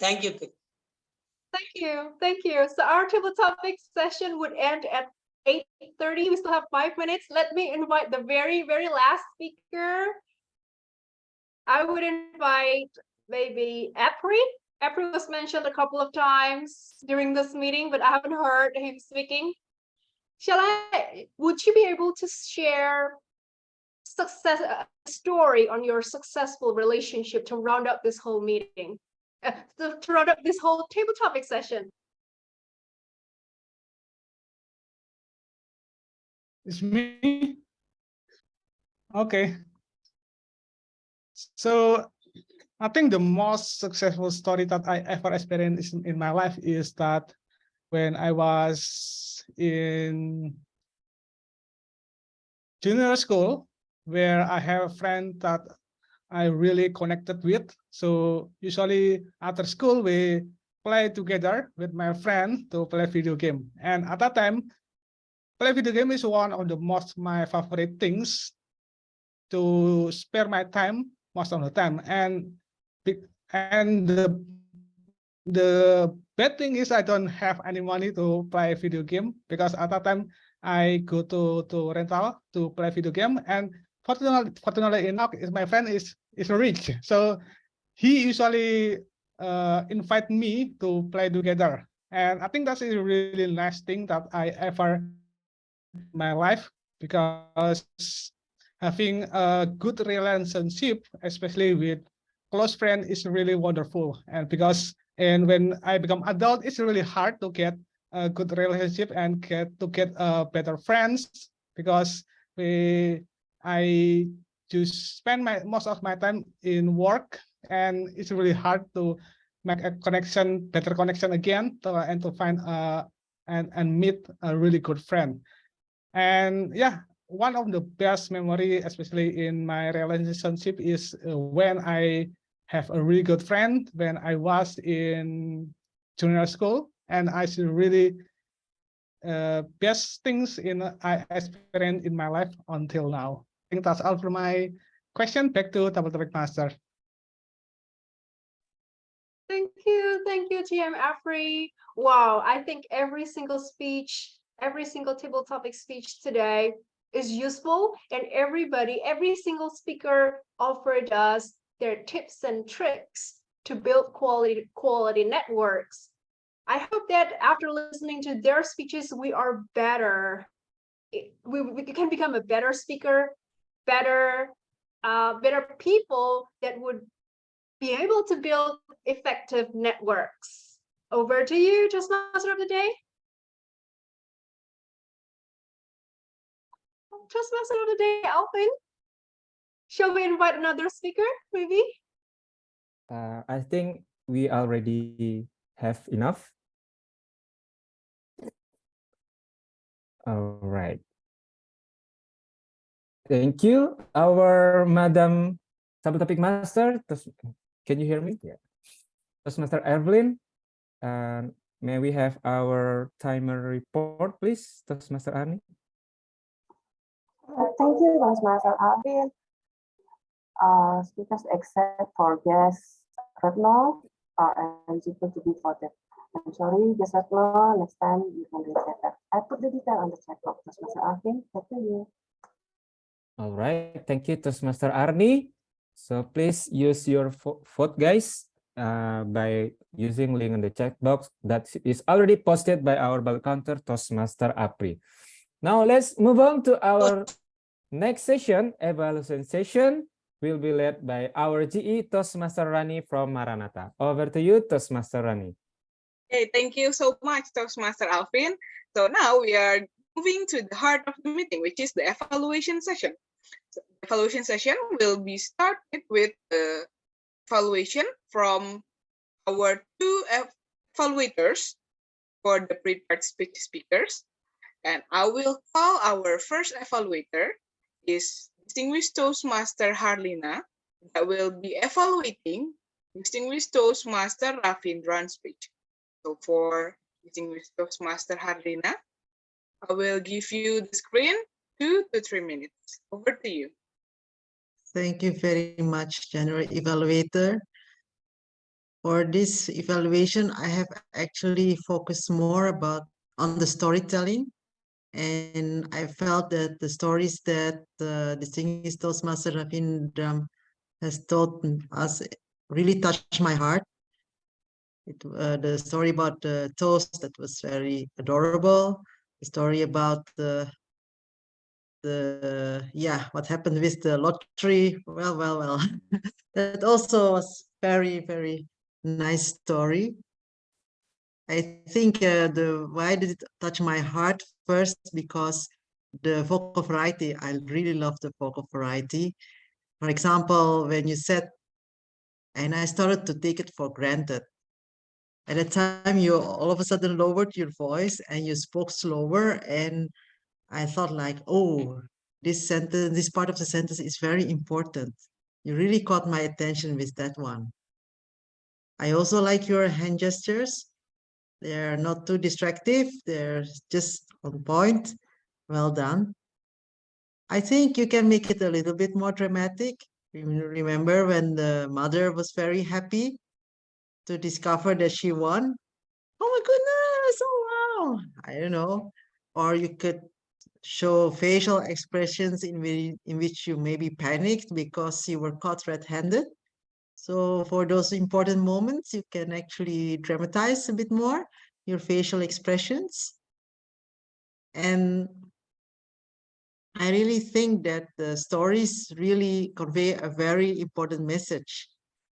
Thank you. Thank you, thank you. So our table topic session would end at eight thirty. We still have five minutes. Let me invite the very, very last speaker. I would invite maybe April. April was mentioned a couple of times during this meeting, but I haven't heard him speaking. Shall I, would you be able to share success, a story on your successful relationship to round up this whole meeting? Uh, to, to up this whole table topic session. It's me. Okay. So I think the most successful story that I ever experienced in my life is that when I was in junior school, where I have a friend that I really connected with. So usually after school, we play together with my friend to play video game. And at that time, play video game is one of the most my favorite things to spare my time most of the time. And and the the bad thing is I don't have any money to play video game because at that time I go to to rental to play video game and fortunately fortunately enough my friend is is rich. So he usually uh invite me to play together. And I think that's a really nice thing that I ever my life because having a good relationship especially with close friend is really wonderful. And because and when I become adult it's really hard to get a good relationship and get to get uh, better friends because we I just spend my most of my time in work and it's really hard to make a connection better connection again to, and to find uh and and meet a really good friend and yeah one of the best memory especially in my relationship is uh, when I have a really good friend when I was in junior school and I see really uh, best things in I experienced in my life until now. Think that's all for my question. Back to Table Topic Master. Thank you, thank you, TM Apri. Wow, I think every single speech, every single table topic speech today is useful and everybody, every single speaker offered us their tips and tricks to build quality, quality networks. I hope that after listening to their speeches, we are better. We, we can become a better speaker, better, uh, better people that would be able to build effective networks. Over to you, Toastmaster of the day. Toastmaster of the day, Alvin. Shall we invite another speaker, maybe? Uh, I think we already have enough. All right. Thank you, our Madam Table Topic Master. Can you hear me? Yeah. Toastmaster Evelyn. And may we have our timer report, please, Toastmaster Arni? Uh, thank you, Toastmaster Alvin. Uh, speakers except for guest Retno are eligible to be voted. I'm sorry, guest Retno, next time you can reset that. I put the detail on the chat box, Toastmaster Alvin. Back to you. All right, thank you, Toastmaster Arni. So please use your vo- vote, guys, uh, by using link in the chat box that is already posted by our bell counter, Toastmaster Apri. Now let's move on to our next session, evaluation session will be led by our GE Toastmaster Rani from Maranatha. Over to you, Toastmaster Rani. Okay, thank you so much, Toastmaster Alvin. So now we are moving to the heart of the meeting, which is the evaluation session. So the evaluation session will be started with the evaluation from our two evaluators for the prepared speech speakers. And I will call our first evaluator is Distinguished Toastmaster Harlina that will be evaluating Distinguished Toastmaster Ravindran's speech. So for Distinguished Toastmaster Harlina, I will give you the screen two to three minutes. Over to you. Thank you very much, General Evaluator. For this evaluation, I have actually focused more about on the storytelling. And I felt that the stories that uh, distinguished Toastmaster Ravindran has told us really touched my heart. It, uh, the story about the toast that was very adorable. Story about the the yeah what happened with the lottery. Well, well, well. *laughs* that also was very very nice story. I think uh, the why did it touch my heart first because the vocal variety. I really love the vocal variety. For example, when you said, and I started to take it for granted. At the time, you all of a sudden lowered your voice and you spoke slower, and I thought like, oh, this sentence, this part of the sentence is very important. You really caught my attention with that one. I also like your hand gestures. They're not too distractive. They're just on point. Well done. I think you can make it a little bit more dramatic. Remember when the mother was very happy to discover that she won? Oh my goodness, oh wow. I don't know. Or you could show facial expressions in, whi- in which you maybe panicked because you were caught red-handed. So for those important moments, you can actually dramatize a bit more your facial expressions. And I really think that the stories really convey a very important message,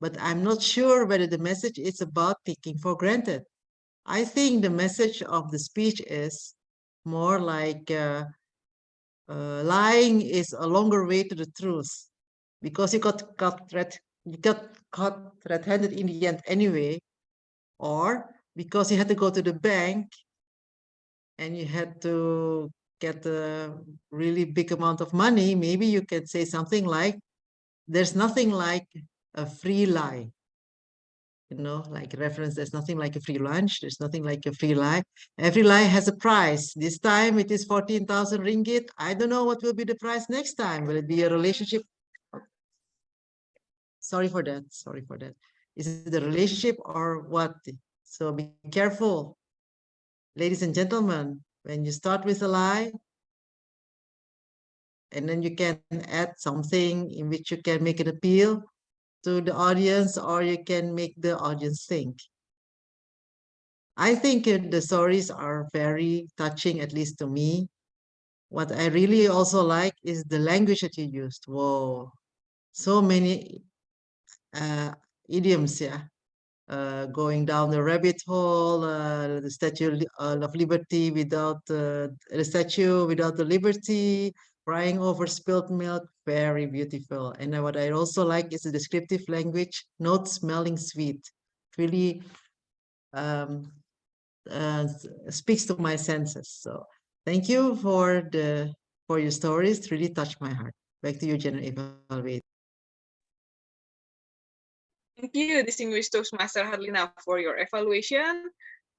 but I'm not sure whether the message is about taking for granted. I think the message of the speech is more like uh, uh, lying is a longer way to the truth because you got caught red, you got caught red-handed in the end anyway, or because you had to go to the bank and you had to get a really big amount of money, maybe you can say something like, there's nothing like a free lie. You know, like reference, there's nothing like a free lunch, there's nothing like a free lie. Every lie has a price. This time it is 14,000 ringgit. I don't know what will be the price next time. Will it be a relationship? Sorry for that, sorry for that. Is it the relationship or what? So be careful. Ladies and gentlemen, when you start with a lie, and then you can add something in which you can make an appeal to the audience or you can make the audience think. I think uh, the stories are very touching, at least to me. What I really also like is the language that you used. Whoa, so many uh, idioms, yeah. Uh, going down the rabbit hole, uh, the Statue uh, of Liberty without uh, the statue, without the liberty, crying over spilled milk, very beautiful. And what I also like is the descriptive language, not smelling sweet. Really um, uh, speaks to my senses. So thank you for the for your stories. It really touched my heart. Back to you, General Evaluate. Thank you, distinguished Toastmaster Harlina, for your evaluation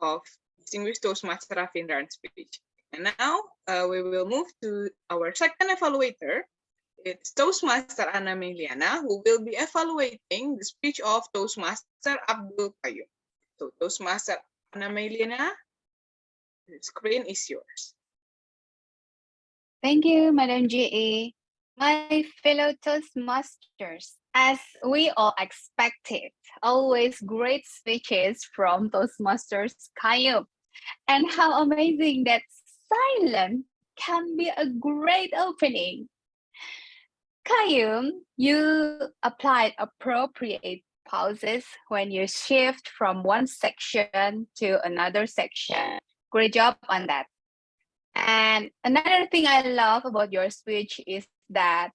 of distinguished Toastmaster Ravindran's speech. And now uh, we will move to our second evaluator. It's Toastmaster Anna Meliana, who will be evaluating the speech of Toastmaster Abdul Qayyum. So Toastmaster Anna Meliana, the screen is yours. Thank you, Madam GE. My fellow Toastmasters, as we all expected, always great speeches from Toastmasters Qayyum. And how amazing that silence can be a great opening. Qayyum, you applied appropriate pauses when you shift from one section to another section. Great job on that. And another thing I love about your speech is that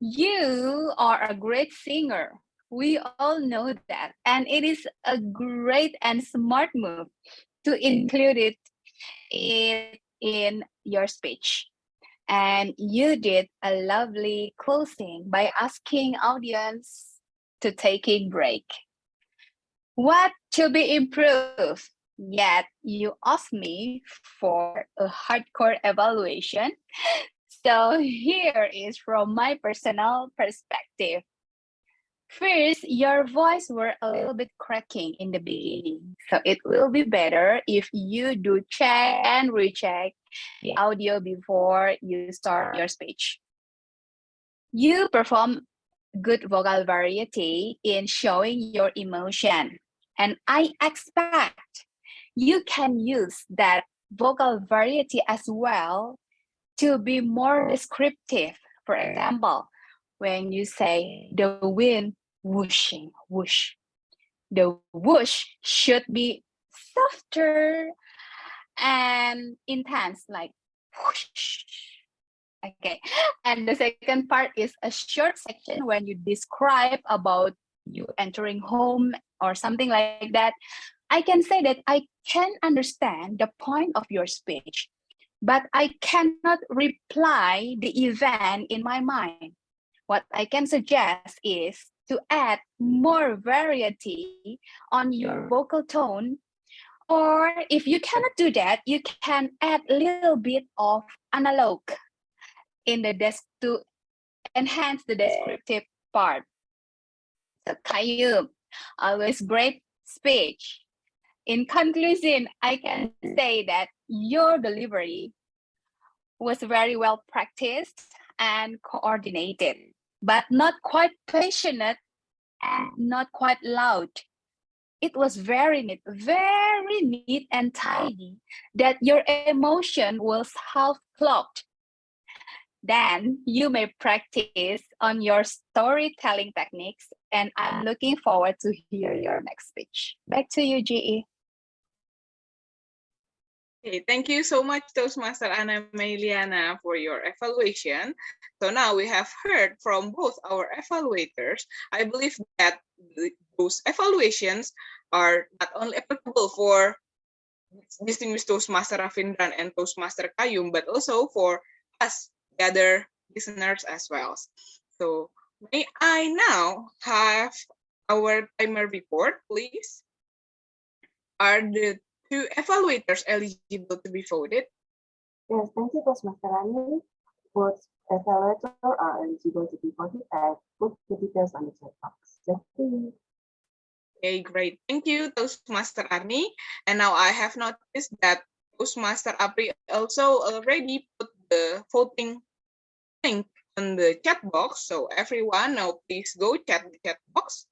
you are a great singer. We all know that. And it is a great and smart move to include it in, in your speech. And you did a lovely closing by asking audience to take a break. What to be improved? Yet you asked me for a hardcore evaluation. *laughs* So here is from my personal perspective. First, your voice were a little bit cracking in the beginning. So it will be better if you do check and recheck the audio before you start your speech. You perform good vocal variety in showing your emotion. And I expect you can use that vocal variety as well to be more descriptive. For example, when you say the wind whooshing, whoosh, the whoosh should be softer and intense, like whoosh. Okay, and the second part is a short section when you describe about you entering home or something like that. I can say that I can understand the point of your speech, but I cannot reply the event in my mind. What I can suggest is to add more variety on your vocal tone. Or if you cannot do that, you can add a little bit of analog in the desk to enhance the descriptive part. So Qayyum, always uh, great speech. In conclusion, I can mm. say that your delivery was very well practiced and coordinated, but not quite passionate and not quite loud. It was very neat, very neat and tidy that your emotion was half clogged. Then you may practice on your storytelling techniques and I'm looking forward to hear your next speech. Back to you, GE. Okay, thank you so much, Toastmaster Anna Meliana, for your evaluation. So now we have heard from both our evaluators. I believe that those evaluations are not only applicable for distinguished Toastmaster Ravindran and Toastmaster Qayyum, but also for us, the other listeners as well. So may I now have our timer report, please? Are the two evaluators eligible to be voted? Yes, thank you, Toastmaster Rani. Both evaluators are eligible to be voted. I put the details on the chat box. Okay, great. Thank you, Toastmaster Arni. And now I have noticed that Toastmaster Apri also already put the voting link on the chat box. So everyone now please go chat the chat box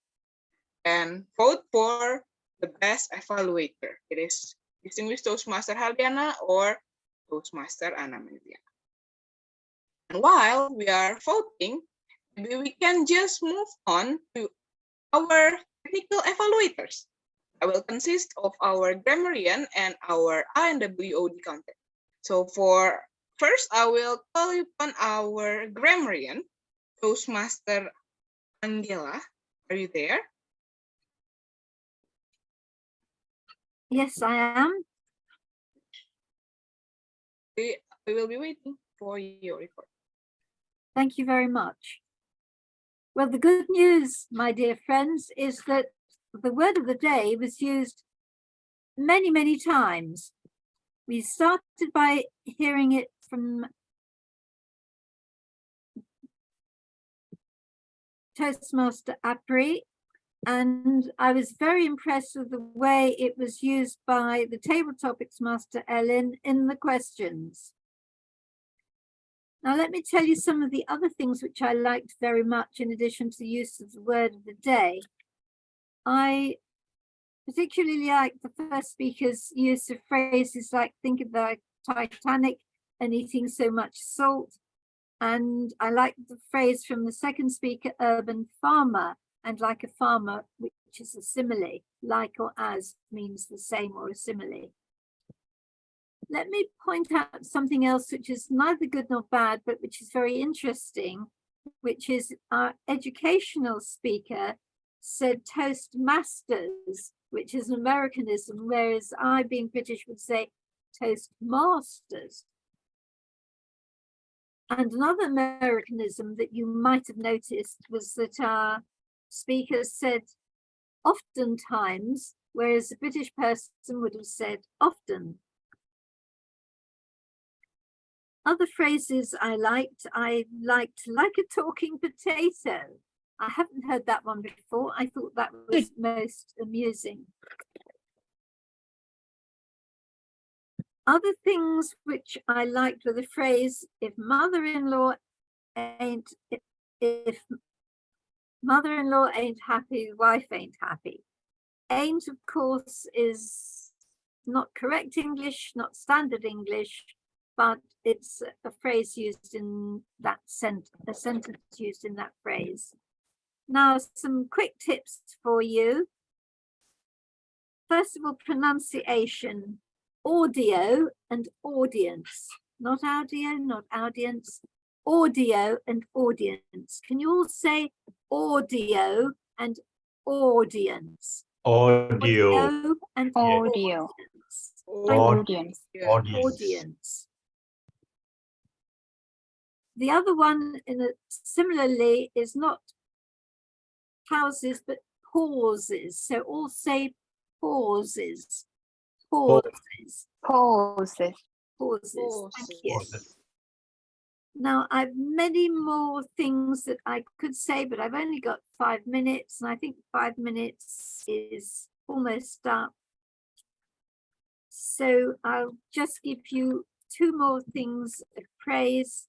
and vote for the best evaluator. It is distinguished Toastmaster Haldiana or Toastmaster Anna. And while we are voting, maybe we can just move on to our technical evaluators. I will consist of our grammarian and our INWOD content. So for first, I will call upon our grammarian, Toastmaster Angela. Are you there? Yes, I am. We, we will be waiting for your report. Thank you very much. Well, the good news, my dear friends, is that the word of the day was used many, many times. We started by hearing it from Toastmaster Apri, and I was very impressed with the way it was used by the table topics master Ellen in the questions. Now let me tell you some of the other things which I liked very much in addition to the use of the word of the day. I particularly like the first speaker's use of phrases like think of the Titanic and eating so much salt. And I like the phrase from the second speaker, urban farmer, and like a farmer, which is a simile, like or as means the same or a simile. Let me point out something else which is neither good nor bad, but which is very interesting, which is our educational speaker said Toastmasters, which is an Americanism, whereas I, being British, would say Toastmasters. And another Americanism that you might have noticed was that our speaker said oftentimes, whereas a British person would have said often. Other phrases I liked, I liked like a talking potato. I haven't heard that one before. I thought that was most amusing. Other things which I liked were the phrase, if mother-in-law ain't, if mother-in-law ain't happy, wife ain't happy. Ain't, of course, is not correct English, not standard English, but it's a phrase used in that sent a sentence used in that phrase. Now, some quick tips for you. First of all, pronunciation, audio and audience, not audio, not audience, audio and audience. Can you all say audio and audience? Audio. Audio and Audio. audience. Audience. Audience. The other one in a similarly is not houses, but pauses. So all say pauses. Pauses. Pauses. Pauses. Thank you. Now, I've many more things that I could say, but I've only got five minutes, and I think five minutes is almost up. So I'll just give you two more things of praise.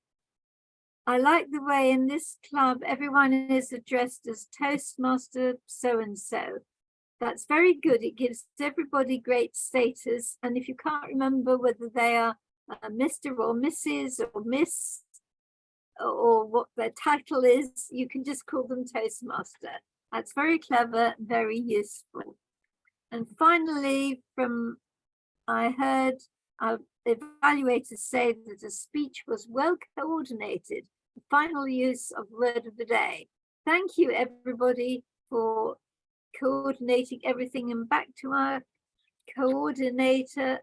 I like the way in this club, everyone is addressed as Toastmaster so-and-so. That's very good. It gives everybody great status. And if you can't remember whether they are uh, Mr. or Mrs. or Miss or what their title is, you can just call them Toastmaster. That's very clever, very useful. And finally, from I heard our evaluators say that a speech was well coordinated, the final use of word of the day. Thank you, everybody, for coordinating everything and back to our coordinator,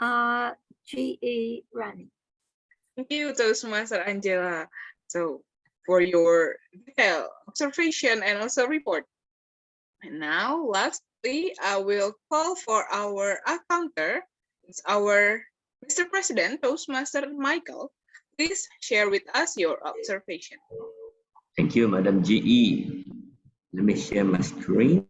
uh, GE Rani. Thank you, Toastmaster Angela. So for your observation and also report. And now, lastly, I will call for our accounter. It's our Mr. President, Toastmaster Michael. Please share with us your observation. Thank you, Madam GE. Let me share my screen.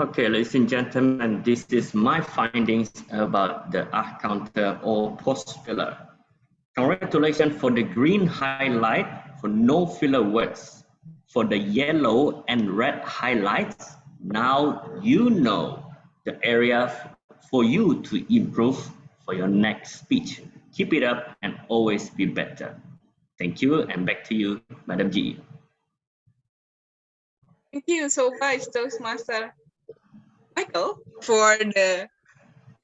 Okay, ladies and gentlemen, this is my findings about the R counter or pause filler. Congratulations for the green highlight for no filler words. For the yellow and red highlights, now you know the area for you to improve for your next speech. Keep it up and always be better. Thank you and back to you, Madam G. Thank you so much, Toastmaster Michael, for the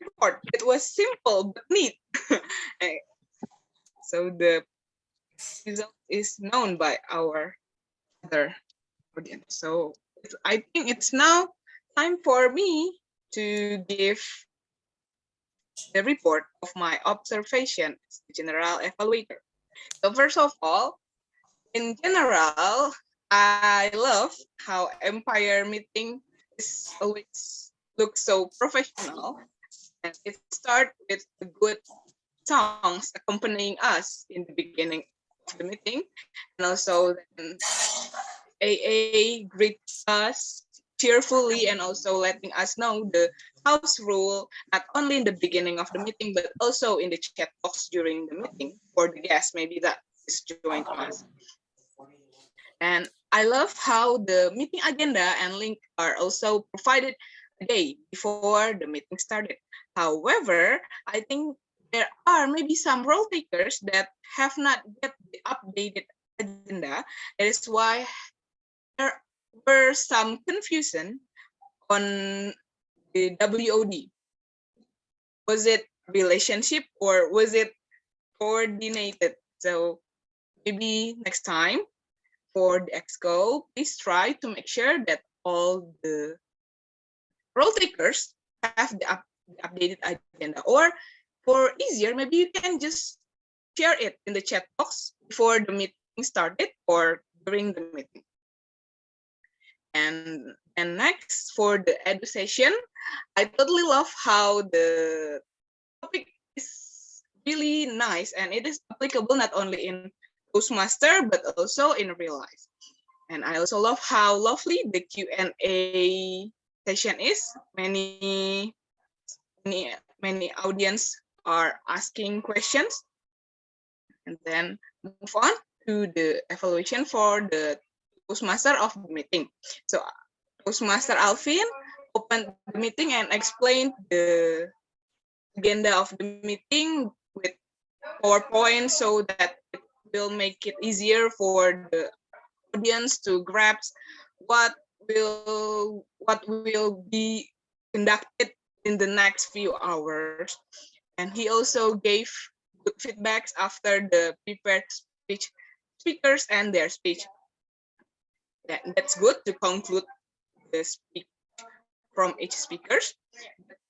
report. It was simple but neat. *laughs* so the result is known by our other audience. So I think it's now time for me to give the report of my observation as the general evaluator. So first of all, in general, I love how Empire meeting always looks so professional. And it starts with good songs accompanying us in the beginning of the meeting. And also then AA greets us cheerfully and also letting us know the house rule, not only in the beginning of the meeting, but also in the chat box during the meeting for the guests, maybe that is joined us. And I love how the meeting agenda and link are also provided a day before the meeting started. However, I think there are maybe some role takers that have not yet the updated agenda. That is why there were some confusion on the WOD. Was it relationship or was it coordinated? So maybe next time for the EXCO, please try to make sure that all the role takers have the, up, updated agenda or for easier, maybe you can just share it in the chat box before the meeting started or during the meeting. And and next for the edu session, I totally love how the topic is really nice and it is applicable not only in Toastmaster but also in real life. And I also love how lovely the Q&A session is. Many, many, many audience are asking questions. And then move on to the evaluation for the Toastmaster of the meeting. So Toastmaster Alvin opened the meeting and explained the agenda of the meeting with PowerPoint so that will make it easier for the audience to grasp what will what will be conducted in the next few hours. And he also gave good feedbacks after the prepared speech speakers and their speech that, that's good to conclude the speech from each speakers.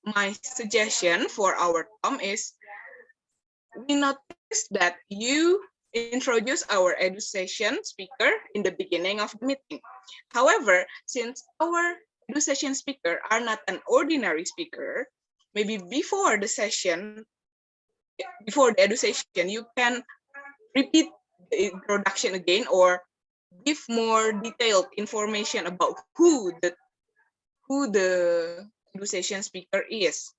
My suggestion for our Tom is we noticed that you introduce our education speaker in the beginning of the meeting. However, since our education speaker are not an ordinary speaker, maybe before the session, before the education, you can repeat the introduction again or give more detailed information about who the who the conversation speaker is.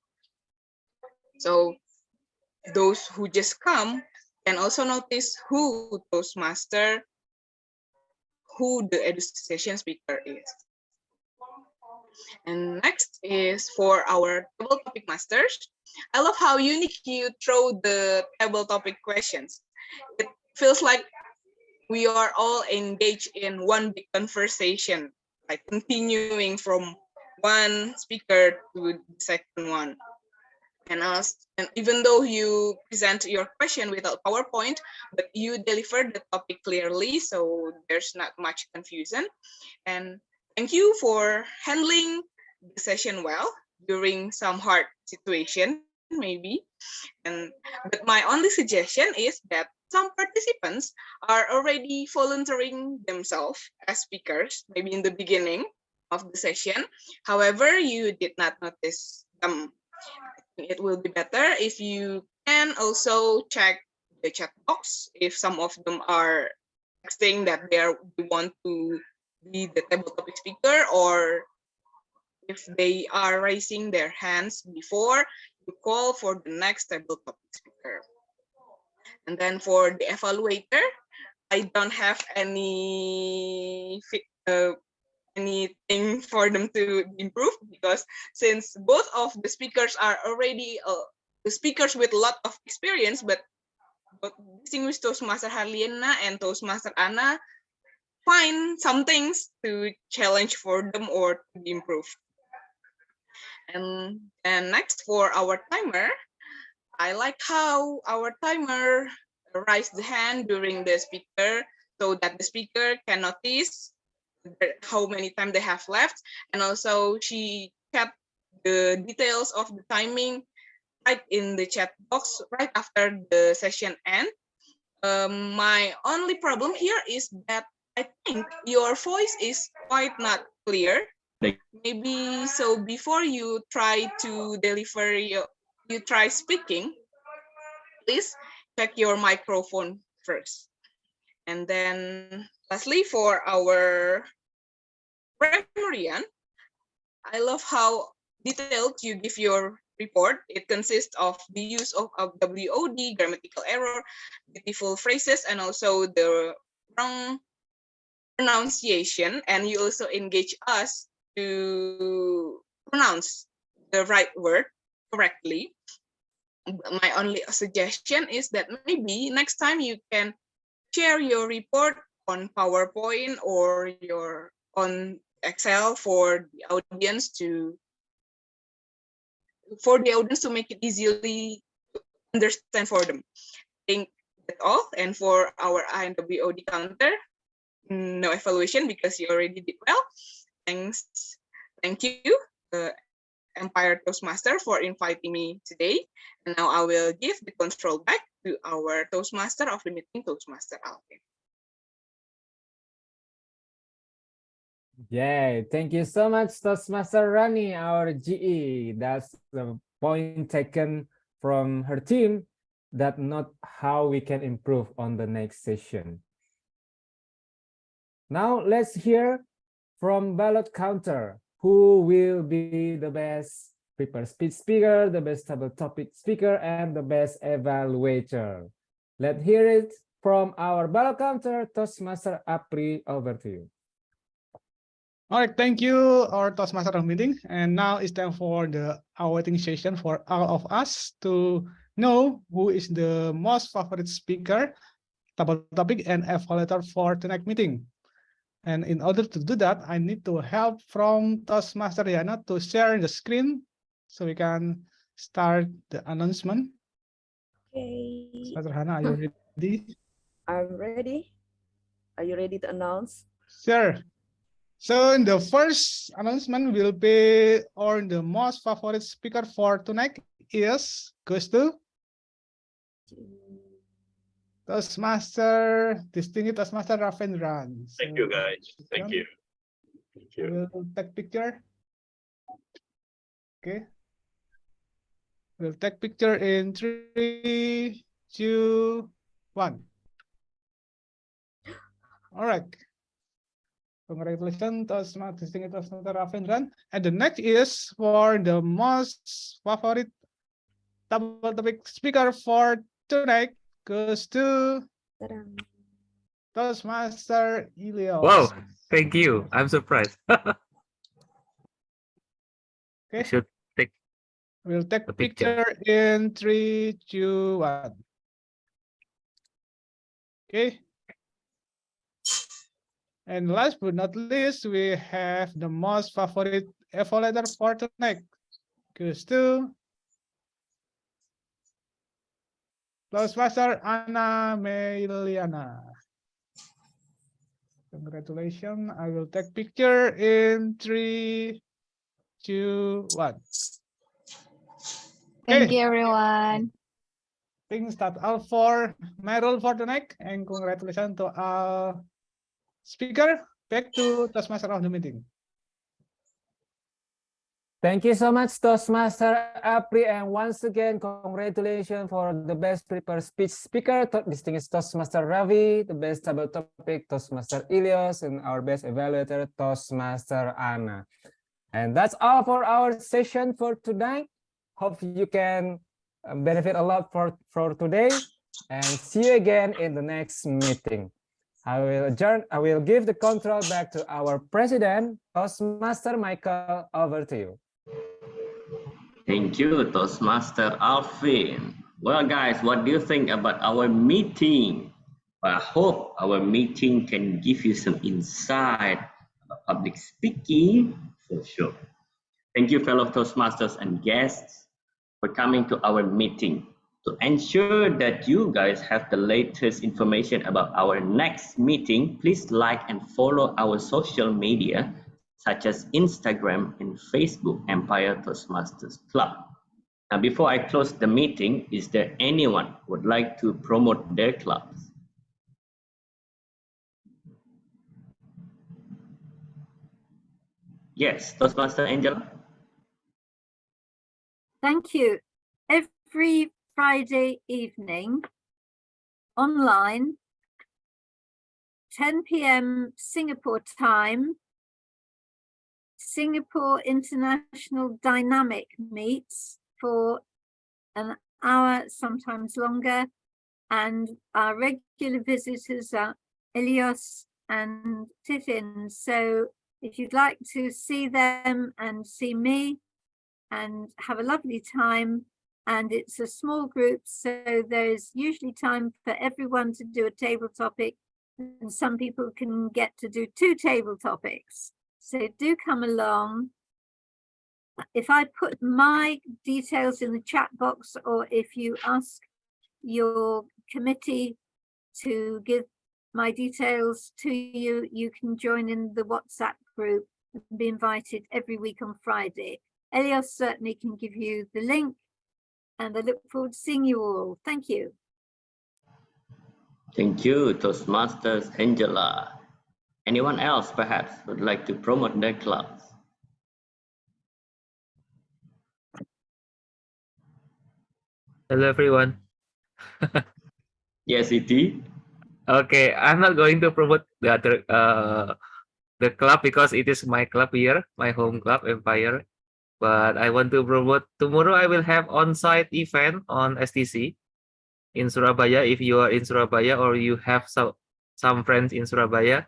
So those who just come can also notice who Toastmaster, who the education speaker is. And next is for our table topic masters. I love how unique you throw the table topic questions. It feels like we are all engaged in one big conversation, like continuing from one speaker to the second one. And, and even though you present your question without PowerPoint, but you deliver the topic clearly, so there's not much confusion. And thank you for handling the session well during some hard situation, maybe. And but my only suggestion is that some participants are already volunteering themselves as speakers, maybe in the beginning of the session. However, you did not notice them. It will be better if you can also check the chat box if some of them are saying that they, are, they want to be the table topic speaker or if they are raising their hands before you call for the next table topic speaker. And then for the evaluator, I don't have any uh, anything for them to improve because since both of the speakers are already uh, the speakers with a lot of experience, but but distinguished Toastmaster Harliana and Toastmaster Anna find some things to challenge for them or to improve. And and next for our timer, I like how our timer raised the hand during the speaker so that the speaker can notice how many time they have left. And also she kept the details of the timing right in the chat box right after the session end. Um, my only problem here is that I think your voice is quite not clear. Maybe so before you try to deliver your, you try speaking, please check your microphone first. And then lastly, for our grammarian, I love how detailed you give your report. It consists of the use of, of WOD, grammatical error, beautiful phrases, and also the wrong pronunciation. And you also engage us to pronounce the right word correctly. My only suggestion is that maybe next time you can share your report on PowerPoint or your on Excel for the audience to for the audience to make it easily understand for them. I think that's all. And for our INWOD counter, no evaluation because you already did well. Thanks. Thank you, uh, Empire Toastmaster for inviting me today. And now I will give the control back to our Toastmaster of the meeting, Toastmaster Alvin. Yay, thank you so much, Toastmaster Rani, our GE. That's the point taken from her team that not how we can improve on the next session. Now let's hear from ballot counter, who will be the best prepared speech speaker, the best table topic speaker, and the best evaluator. Let's hear it from our ballot counter, Toastmaster Apri, over to you. All right, thank you, our Toastmaster meeting. And now it's time for the awaiting session for all of us to know who is the most favorite speaker, topic, and evaluator for tonight's meeting. And in order to do that, I need to help from Toastmaster Yana to share the screen so we can start the announcement. Okay. Toastmaster Hana, are you *laughs* ready? I'm ready. Are you ready to announce? Sure. So in the first announcement will be or the most favorite speaker for tonight is goes to Toastmaster, distinguished Toastmaster Ravindran. Thank you guys. Thank you. Thank you. We'll take picture. Okay. We'll take picture in three, two, one. All right. Congratulations, Toastmaster, distinguished Toastmaster Ravindran. And the next is for the most favorite table topic speaker for tonight goes to Toastmaster Ilios. Wow, thank you. I'm surprised. *laughs* Okay. Should take We'll take the picture. picture in three, two, one. Okay. And last but not least, we have the most favorite evaluator for tonight. Goes to Toastmaster Anna Meliana. Congratulations. I will take picture in three, two, one. Thank you, everyone. Things that all for my role for tonight and congratulations to our speaker. Back to Toastmaster of the meeting. Thank you so much, Toastmaster Apri, and once again, congratulations for the best prepared speech speaker, distinguished Toastmaster Ravi, the best table topic, Toastmaster Ilios, and our best evaluator, Toastmaster Anna. And that's all for our session for tonight. Hope you can uh, benefit a lot for, for today, and see you again in the next meeting. I will adjourn. I will give the control back to our president, Toastmaster Michael. Over to you. Thank you, Toastmaster Alvin. Well, guys, what do you think about our meeting? I hope our meeting can give you some insight about public speaking for sure. Thank you, fellow Toastmasters and guests, for coming to our meeting to ensure that you guys have the latest information about our next meeting, please like and follow our social media, such as Instagram and Facebook, Empire Toastmasters Club. Now, before I close the meeting, is there anyone would like to promote their clubs? Yes, Toastmaster Angela. Thank you. Every Friday evening, online, 10 p.m. Singapore time, Singapore International Dynamic meets for an hour, sometimes longer, and our regular visitors are Elios and Titin. So if you'd like to see them and see me and have a lovely time, and it's a small group, so there's usually time for everyone to do a table topic, and some people can get to do two table topics. So do come along. If I put my details in the chat box, or if you ask your committee to give my details to you, you can join in the WhatsApp group and be invited every week on Friday. Elios certainly can give you the link and I look forward to seeing you all. Thank you. Thank you, Toastmasters Angela. Anyone else perhaps would like to promote their clubs? Hello, everyone. Yes, it is. Okay, I'm not going to promote the other uh the club because it is my club here, my home club, Empire. But I want to promote tomorrow. I will have on-site event on STC in Surabaya. If you are in Surabaya or you have some some friends in Surabaya,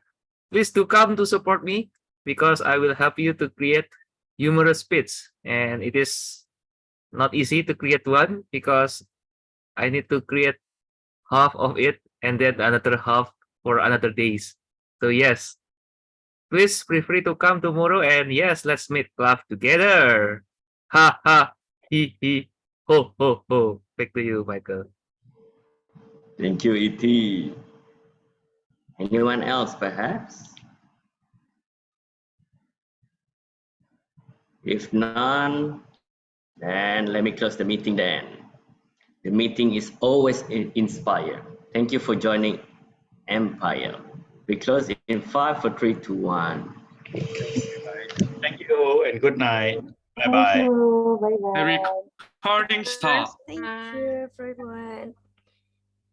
please do come to support me because I will help you to create humorous bits. And it is not easy to create one because I need to create half of it and then another half for another days. So yes, please feel free to come tomorrow and yes, let's meet laugh together. Ha ha, he he, ho ho ho. Back to you, Michael. Thank you, ET. Anyone else perhaps? If none, then let me close the meeting then. The meeting is always in- inspired. Thank you for joining Empire. We close in five for five, four, three, two, one. Thank you and good night. Bye bye. Thank bye. you. Bye bye. The recording stopped. Thank you, everyone.